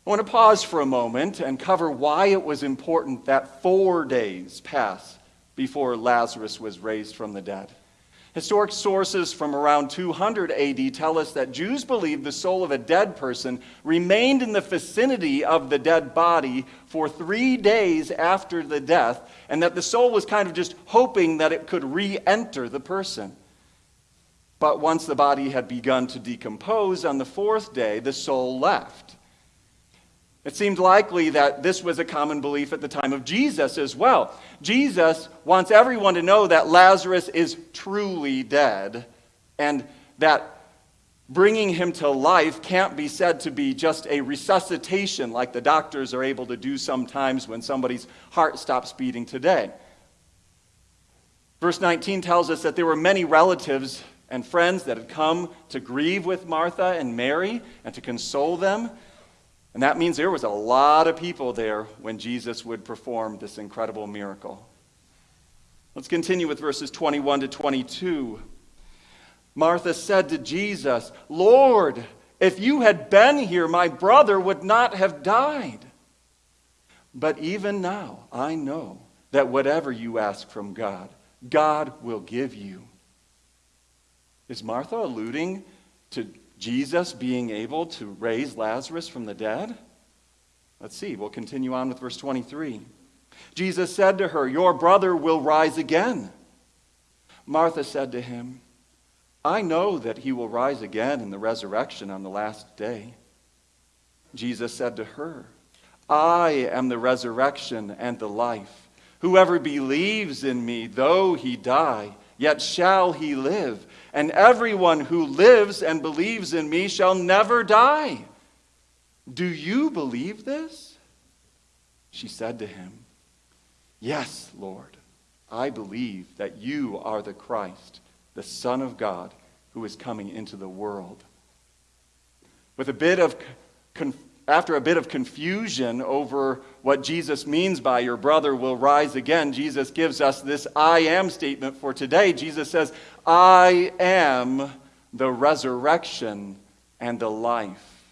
I want to pause for a moment and cover why it was important that four days pass before Lazarus was raised from the dead. Historic sources from around 200 AD tell us that Jews believed the soul of a dead person remained in the vicinity of the dead body for three days after the death, and that the soul was kind of just hoping that it could re enter the person. But once the body had begun to decompose on the fourth day, the soul left. It seemed likely that this was a common belief at the time of Jesus as well. Jesus wants everyone to know that Lazarus is truly dead and that bringing him to life can't be said to be just a resuscitation like the doctors are able to do sometimes when somebody's heart stops beating today. Verse 19 tells us that there were many relatives and friends that had come to grieve with Martha and Mary and to console them. And that means there was a lot of people there when Jesus would perform this incredible miracle. Let's continue with verses 21 to 22. Martha said to Jesus, Lord, if you had been here, my brother would not have died. But even now, I know that whatever you ask from God, God will give you. Is Martha alluding to Jesus being able to raise Lazarus from the dead? Let's see. We'll continue on with verse 23. Jesus said to her, Your brother will rise again. Martha said to him, I know that he will rise again in the resurrection on the last day. Jesus said to her, I am the resurrection and the life. Whoever believes in me, though he die, yet shall he live and everyone who lives and believes in me shall never die. Do you believe this? She said to him, Yes, Lord, I believe that you are the Christ, the Son of God, who is coming into the world. With a bit of after a bit of confusion over what Jesus means by your brother will rise again, Jesus gives us this I am statement for today. Jesus says, I am the resurrection and the life.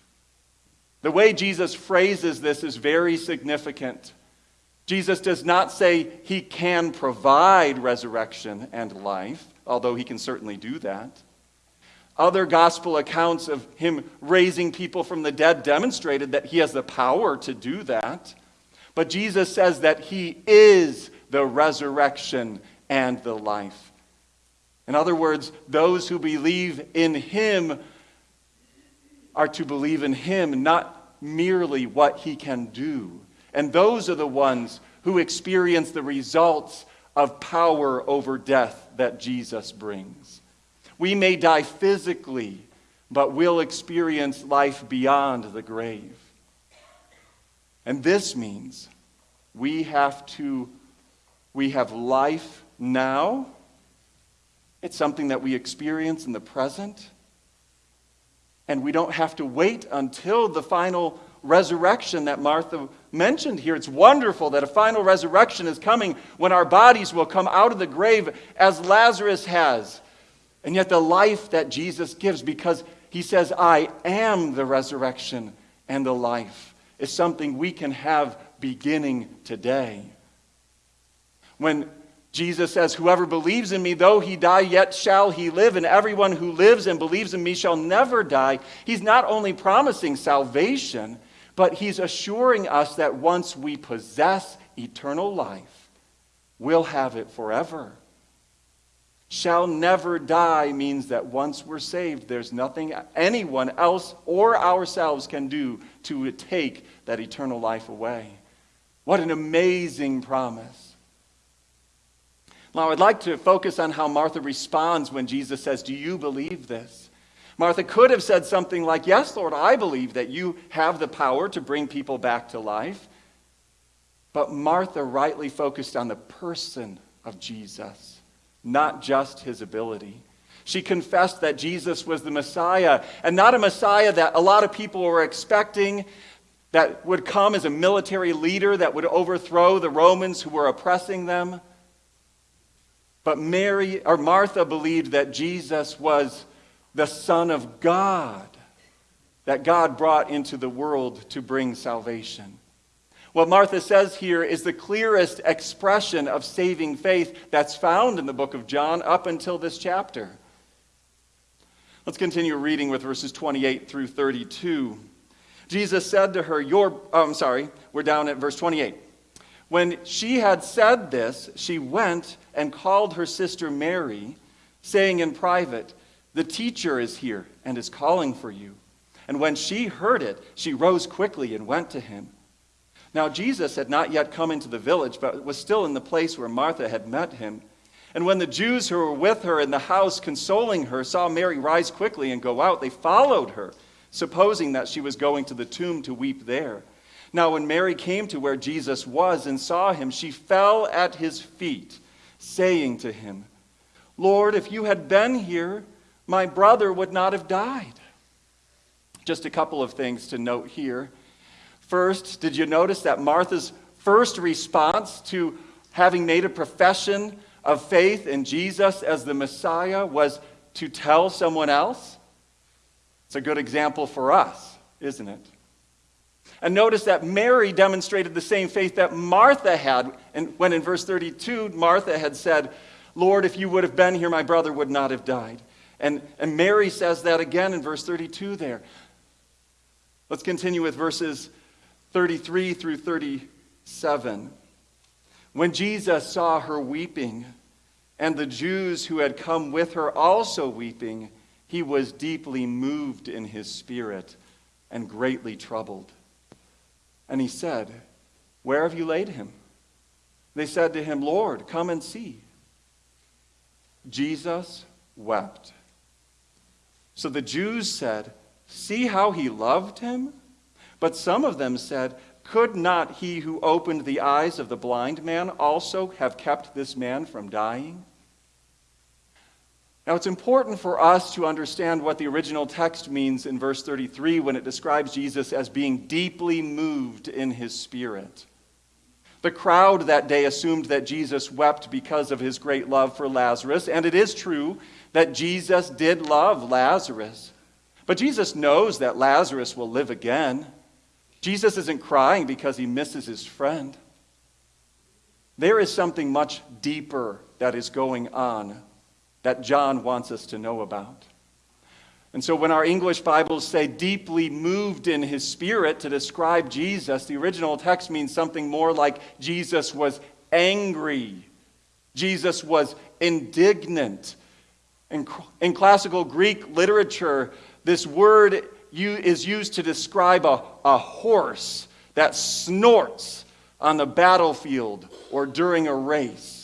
The way Jesus phrases this is very significant. Jesus does not say he can provide resurrection and life, although he can certainly do that. Other gospel accounts of him raising people from the dead demonstrated that he has the power to do that. But Jesus says that he is the resurrection and the life. In other words, those who believe in him are to believe in him, not merely what he can do. And those are the ones who experience the results of power over death that Jesus brings. We may die physically, but we'll experience life beyond the grave. And this means we have to we have life now it's something that we experience in the present. And we don't have to wait until the final resurrection that Martha mentioned here. It's wonderful that a final resurrection is coming when our bodies will come out of the grave as Lazarus has. And yet, the life that Jesus gives, because He says, I am the resurrection and the life. is something we can have beginning today. When Jesus says, Whoever believes in me, though he die, yet shall he live, and everyone who lives and believes in me shall never die. He's not only promising salvation, but he's assuring us that once we possess eternal life, we'll have it forever. Shall never die means that once we're saved, there's nothing anyone else or ourselves can do to take that eternal life away. What an amazing promise. Now, I'd like to focus on how Martha responds when Jesus says, Do you believe this? Martha could have said something like, Yes, Lord, I believe that you have the power to bring people back to life. But Martha rightly focused on the person of Jesus, not just his ability. She confessed that Jesus was the Messiah, and not a Messiah that a lot of people were expecting, that would come as a military leader that would overthrow the Romans who were oppressing them. But Mary or Martha believed that Jesus was the Son of God, that God brought into the world to bring salvation. What Martha says here is the clearest expression of saving faith that's found in the book of John up until this chapter. Let's continue reading with verses 28 through 32. Jesus said to her, Your, oh, I'm sorry, we're down at verse 28. When she had said this, she went and called her sister Mary, saying in private, The teacher is here and is calling for you. And when she heard it, she rose quickly and went to him. Now, Jesus had not yet come into the village, but was still in the place where Martha had met him. And when the Jews who were with her in the house consoling her saw Mary rise quickly and go out, they followed her, supposing that she was going to the tomb to weep there. Now, when Mary came to where Jesus was and saw him, she fell at his feet, saying to him, Lord, if you had been here, my brother would not have died. Just a couple of things to note here. First, did you notice that Martha's first response to having made a profession of faith in Jesus as the Messiah was to tell someone else? It's a good example for us, isn't it? And notice that Mary demonstrated the same faith that Martha had. And when in verse 32, Martha had said, Lord, if you would have been here, my brother would not have died. And, and Mary says that again in verse 32 there. Let's continue with verses 33 through 37. When Jesus saw her weeping, and the Jews who had come with her also weeping, he was deeply moved in his spirit and greatly troubled. And he said, Where have you laid him? They said to him, Lord, come and see. Jesus wept. So the Jews said, See how he loved him? But some of them said, Could not he who opened the eyes of the blind man also have kept this man from dying? Now, it's important for us to understand what the original text means in verse 33 when it describes Jesus as being deeply moved in his spirit. The crowd that day assumed that Jesus wept because of his great love for Lazarus, and it is true that Jesus did love Lazarus. But Jesus knows that Lazarus will live again. Jesus isn't crying because he misses his friend. There is something much deeper that is going on that John wants us to know about. And so when our English Bibles say deeply moved in his spirit to describe Jesus, the original text means something more like Jesus was angry. Jesus was indignant. In, in classical Greek literature, this word is used to describe a, a horse that snorts on the battlefield or during a race.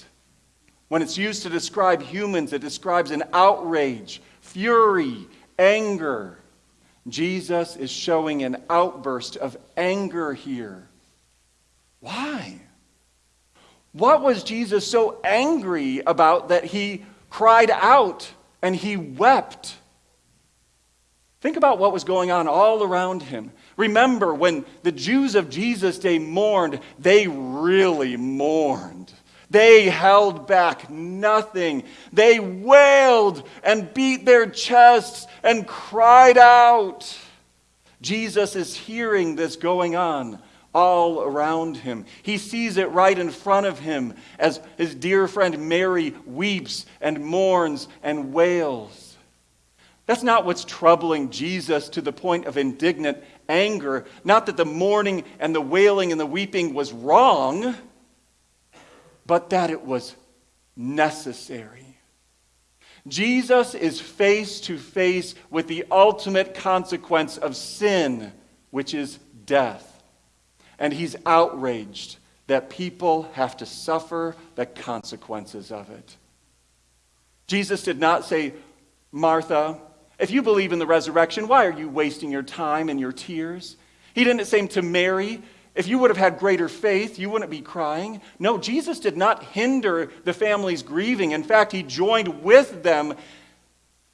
When it's used to describe humans, it describes an outrage, fury, anger. Jesus is showing an outburst of anger here. Why? What was Jesus so angry about that he cried out and he wept? Think about what was going on all around him. Remember, when the Jews of Jesus' day mourned, they really mourned. They held back nothing. They wailed and beat their chests and cried out. Jesus is hearing this going on all around him. He sees it right in front of him as his dear friend Mary weeps and mourns and wails. That's not what's troubling Jesus to the point of indignant anger. Not that the mourning and the wailing and the weeping was wrong, but that it was necessary. Jesus is face to face with the ultimate consequence of sin, which is death and he's outraged that people have to suffer the consequences of it. Jesus did not say, Martha, if you believe in the resurrection, why are you wasting your time and your tears? He didn't say to Mary, if you would have had greater faith, you wouldn't be crying. No, Jesus did not hinder the family's grieving. In fact, he joined with them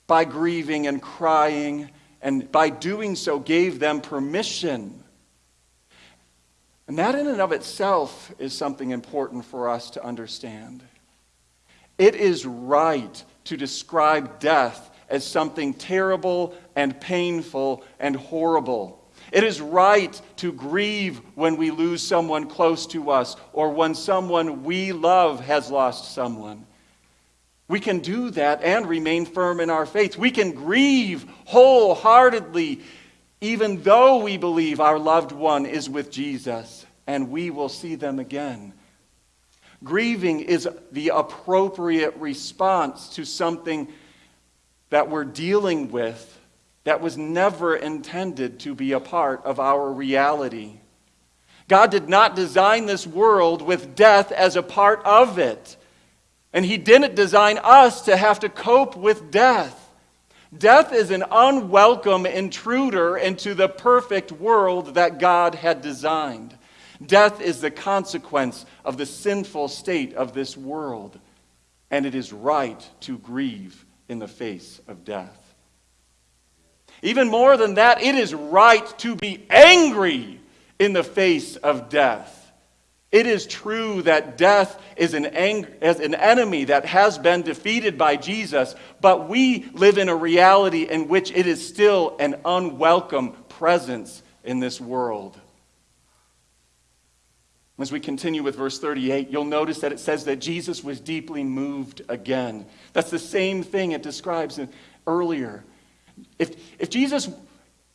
by grieving and crying, and by doing so, gave them permission and that, in and of itself, is something important for us to understand. It is right to describe death as something terrible and painful and horrible. It is right to grieve when we lose someone close to us or when someone we love has lost someone. We can do that and remain firm in our faith. We can grieve wholeheartedly even though we believe our loved one is with Jesus and we will see them again. Grieving is the appropriate response to something that we're dealing with that was never intended to be a part of our reality. God did not design this world with death as a part of it. And He didn't design us to have to cope with death. Death is an unwelcome intruder into the perfect world that God had designed. Death is the consequence of the sinful state of this world, and it is right to grieve in the face of death. Even more than that, it is right to be angry in the face of death. It is true that death is an, ang- as an enemy that has been defeated by Jesus, but we live in a reality in which it is still an unwelcome presence in this world. As we continue with verse 38, you'll notice that it says that Jesus was deeply moved again. That's the same thing it describes earlier. If, if Jesus,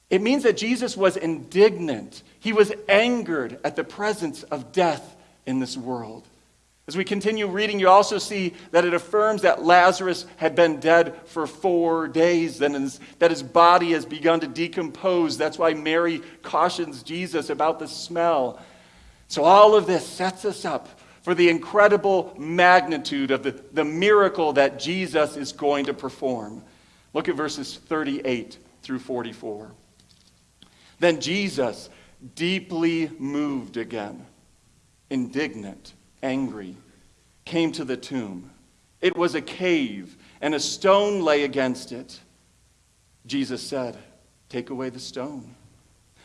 it means that Jesus was indignant. He was angered at the presence of death in this world. As we continue reading, you also see that it affirms that Lazarus had been dead for four days, and his, that his body has begun to decompose. That's why Mary cautions Jesus about the smell. So, all of this sets us up for the incredible magnitude of the, the miracle that Jesus is going to perform. Look at verses 38 through 44. Then Jesus, deeply moved again, indignant, angry, came to the tomb. It was a cave, and a stone lay against it. Jesus said, Take away the stone.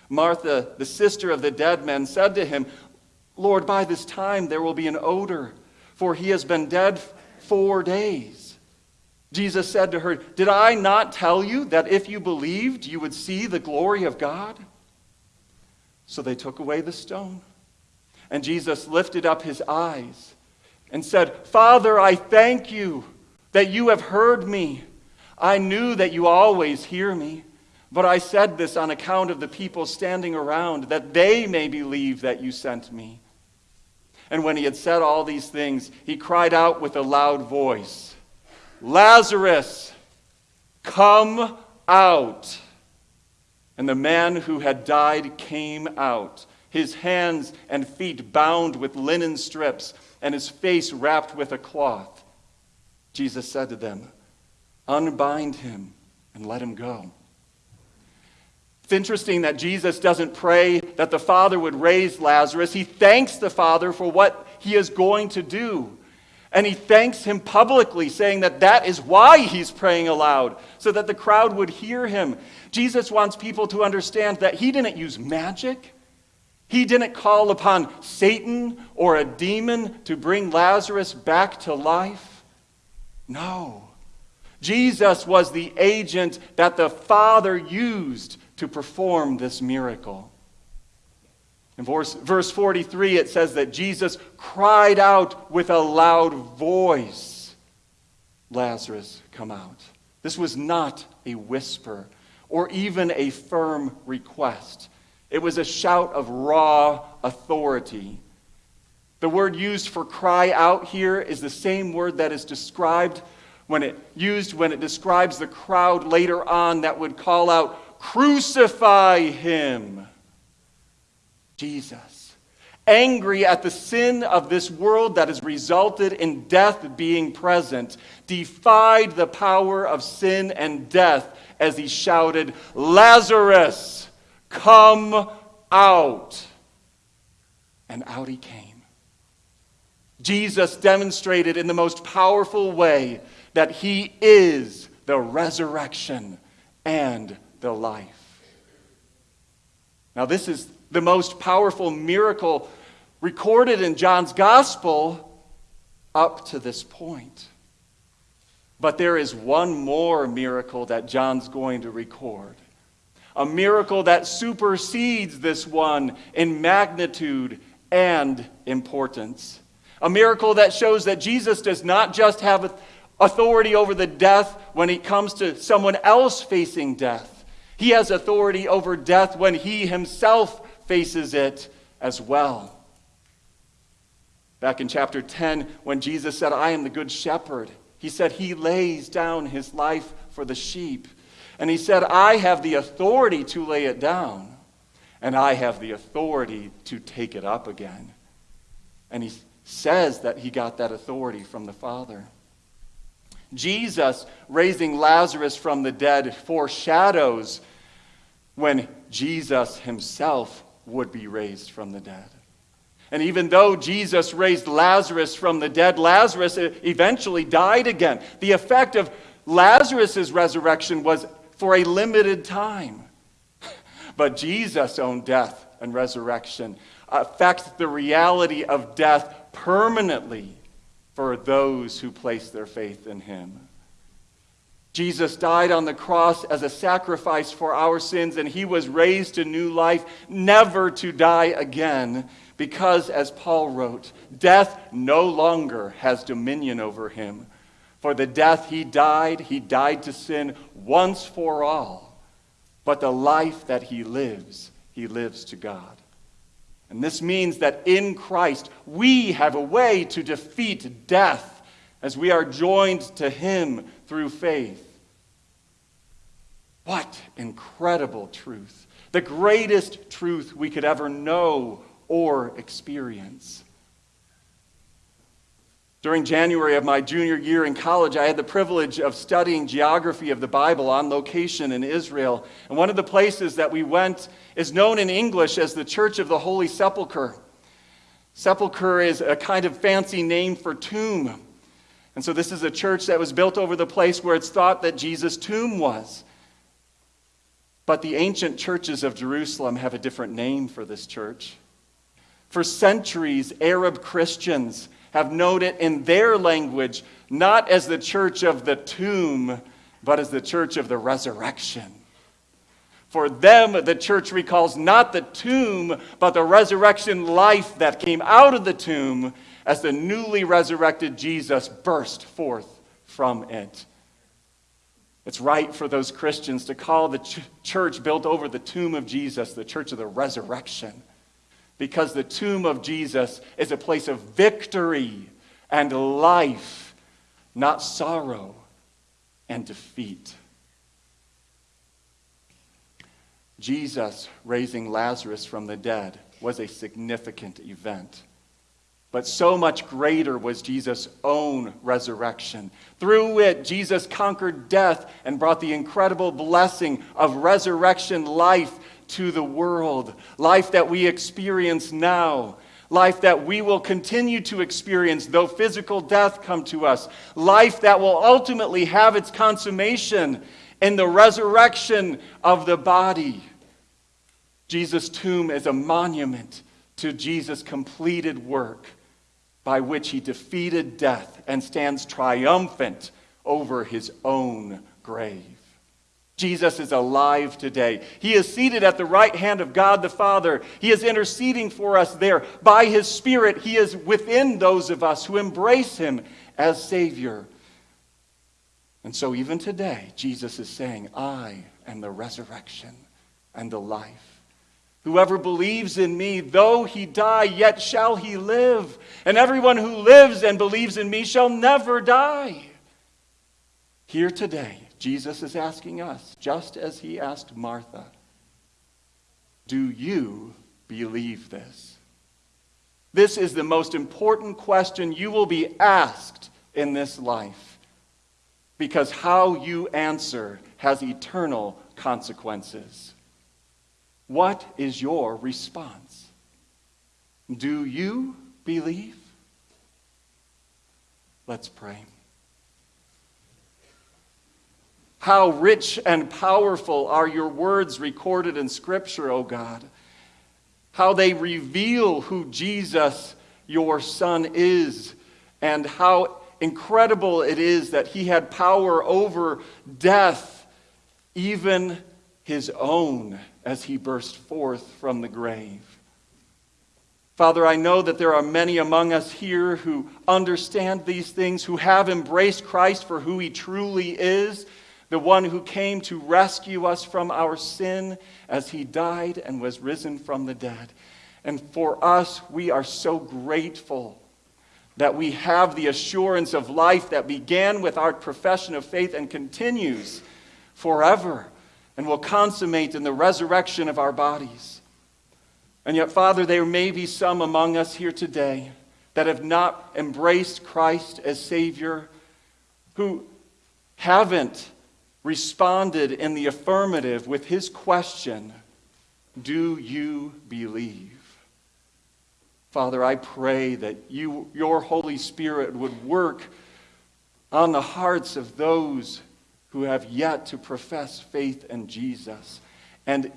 Martha, the sister of the dead man, said to him, Lord, by this time there will be an odor, for he has been dead four days. Jesus said to her, Did I not tell you that if you believed, you would see the glory of God? So they took away the stone. And Jesus lifted up his eyes and said, Father, I thank you that you have heard me. I knew that you always hear me. But I said this on account of the people standing around, that they may believe that you sent me. And when he had said all these things, he cried out with a loud voice Lazarus, come out. And the man who had died came out, his hands and feet bound with linen strips, and his face wrapped with a cloth. Jesus said to them, Unbind him and let him go. It's interesting that Jesus doesn't pray that the Father would raise Lazarus. He thanks the Father for what he is going to do. And he thanks him publicly, saying that that is why he's praying aloud, so that the crowd would hear him. Jesus wants people to understand that he didn't use magic, He didn't call upon Satan or a demon to bring Lazarus back to life. No. Jesus was the agent that the Father used to perform this miracle. In verse, verse 43, it says that Jesus cried out with a loud voice, Lazarus, come out. This was not a whisper or even a firm request. It was a shout of raw authority. The word used for cry out here is the same word that is described when it used when it describes the crowd later on that would call out crucify him. Jesus, angry at the sin of this world that has resulted in death being present, defied the power of sin and death as he shouted, Lazarus, come out. And out he came. Jesus demonstrated in the most powerful way that he is the resurrection and the life. Now, this is the most powerful miracle recorded in John's gospel up to this point. But there is one more miracle that John's going to record. A miracle that supersedes this one in magnitude and importance. A miracle that shows that Jesus does not just have authority over the death when it comes to someone else facing death, he has authority over death when he himself faces it as well. Back in chapter 10, when Jesus said, I am the good shepherd, he said he lays down his life for the sheep. And he said, I have the authority to lay it down, and I have the authority to take it up again. And he says that he got that authority from the Father. Jesus raising Lazarus from the dead foreshadows when Jesus himself would be raised from the dead. And even though Jesus raised Lazarus from the dead, Lazarus eventually died again. The effect of Lazarus' resurrection was for a limited time. <laughs> But Jesus' own death and resurrection affects the reality of death permanently for those who place their faith in him. Jesus died on the cross as a sacrifice for our sins, and he was raised to new life, never to die again, because, as Paul wrote, death no longer has dominion over him. For the death he died, he died to sin once for all. But the life that he lives, he lives to God. And this means that in Christ, we have a way to defeat death as we are joined to him through faith. What incredible truth! The greatest truth we could ever know or experience. During January of my junior year in college, I had the privilege of studying geography of the Bible on location in Israel. And one of the places that we went is known in English as the Church of the Holy Sepulchre. Sepulchre is a kind of fancy name for tomb. And so, this is a church that was built over the place where it's thought that Jesus' tomb was. But the ancient churches of Jerusalem have a different name for this church. For centuries, Arab Christians have known it in their language not as the church of the tomb, but as the church of the resurrection. For them, the church recalls not the tomb, but the resurrection life that came out of the tomb as the newly resurrected Jesus burst forth from it. It's right for those Christians to call the ch- church built over the tomb of Jesus the church of the resurrection. Because the tomb of Jesus is a place of victory and life, not sorrow and defeat. Jesus raising Lazarus from the dead was a significant event. But so much greater was Jesus' own resurrection. Through it, Jesus conquered death and brought the incredible blessing of resurrection life to the world. Life that we experience now. Life that we will continue to experience, though physical death come to us. Life that will ultimately have its consummation in the resurrection of the body. Jesus' tomb is a monument to Jesus' completed work by which he defeated death and stands triumphant over his own grave. Jesus is alive today. He is seated at the right hand of God the Father. He is interceding for us there. By his Spirit, he is within those of us who embrace him as Savior. And so, even today, Jesus is saying, I am the resurrection and the life. Whoever believes in me, though he die, yet shall he live. And everyone who lives and believes in me shall never die. Here today, Jesus is asking us, just as he asked Martha, Do you believe this? This is the most important question you will be asked in this life because how you answer has eternal consequences. What is your response? Do you believe? Let's pray. How rich and powerful are your words recorded in Scripture, O God. How they reveal who Jesus, your Son, is, and how incredible it is that he had power over death, even his own, as he burst forth from the grave. Father, I know that there are many among us here who understand these things, who have embraced Christ for who he truly is, the one who came to rescue us from our sin as he died and was risen from the dead. And for us, we are so grateful that we have the assurance of life that began with our profession of faith and continues forever and will consummate in the resurrection of our bodies. And yet, Father, there may be some among us here today that have not embraced Christ as Savior, who haven't responded in the affirmative with his question Do you believe? Father, I pray that you, your Holy Spirit would work on the hearts of those who have yet to profess faith in Jesus. And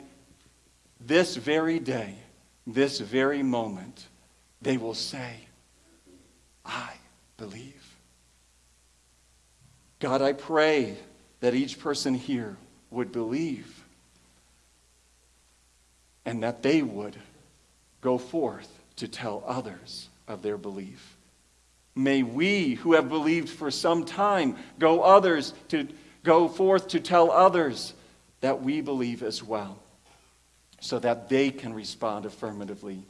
this very day, this very moment, they will say, I believe. God, I pray that each person here would believe and that they would go forth to tell others of their belief. May we, who have believed for some time, go others to go forth to tell others that we believe as well, so that they can respond affirmatively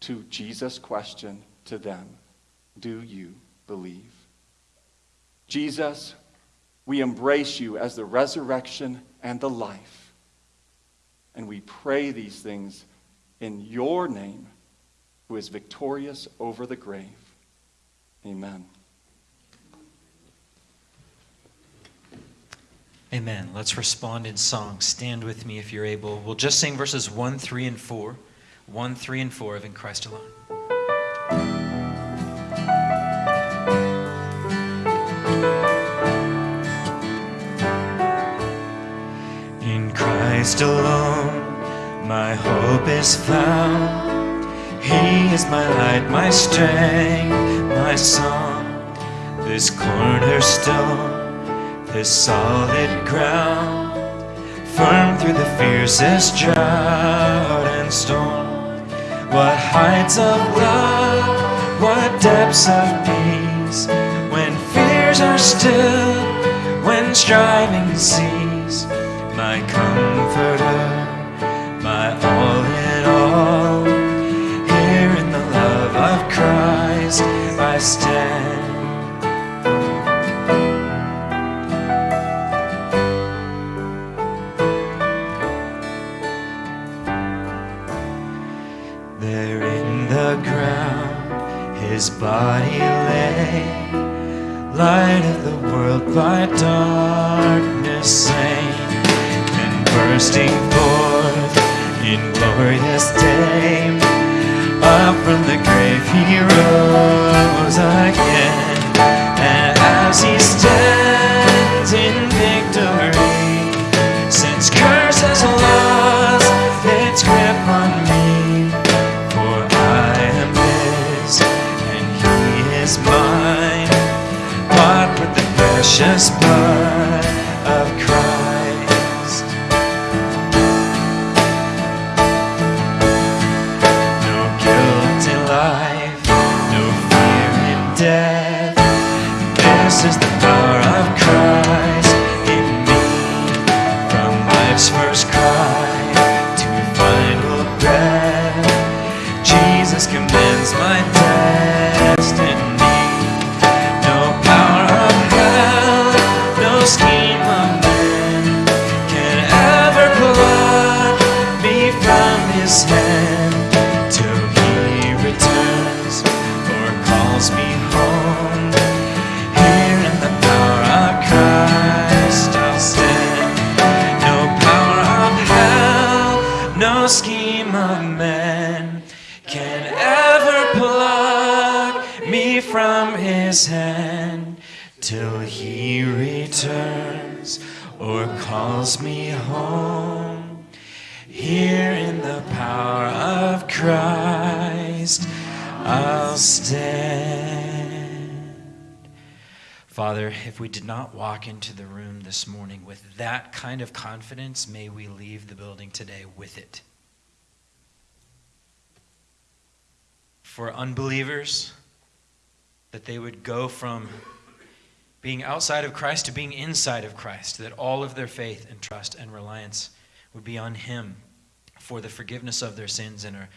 to Jesus' question to them Do you believe? Jesus, we embrace you as the resurrection and the life. And we pray these things in your name, who is victorious over the grave. Amen. Amen. Let's respond in song. Stand with me if you're able. We'll just sing verses 1, 3, and 4. 1, 3, and 4 of In Christ Alone. In Christ alone, my hope is found. He is my light, my strength, my song. This cornerstone, this solid ground, firm through the fiercest drought and storm. What heights of love, what depths of peace, when fears are still, when striving cease, my comforter, his body lay, light of the world by darkness slain, and bursting forth in glorious day, up from the grave he rose again, and as he stands precious blood if we did not walk into the room this morning with that kind of confidence, may we leave the building today with it. For unbelievers, that they would go from being outside of Christ to being inside of Christ, that all of their faith and trust and reliance would be on Him for the forgiveness of their sins and a,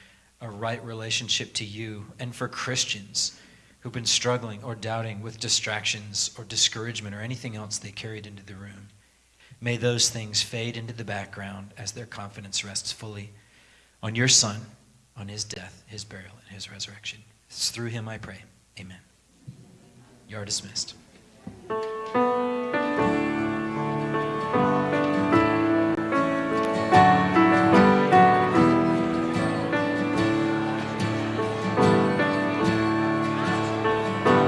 a right relationship to you, and for Christians who've been struggling or doubting with distractions or discouragement or anything else they carried into the room. May those things fade into the background as their confidence rests fully on your Son, on His death, His burial, and His resurrection. It's through Him I pray. Amen. You are dismissed.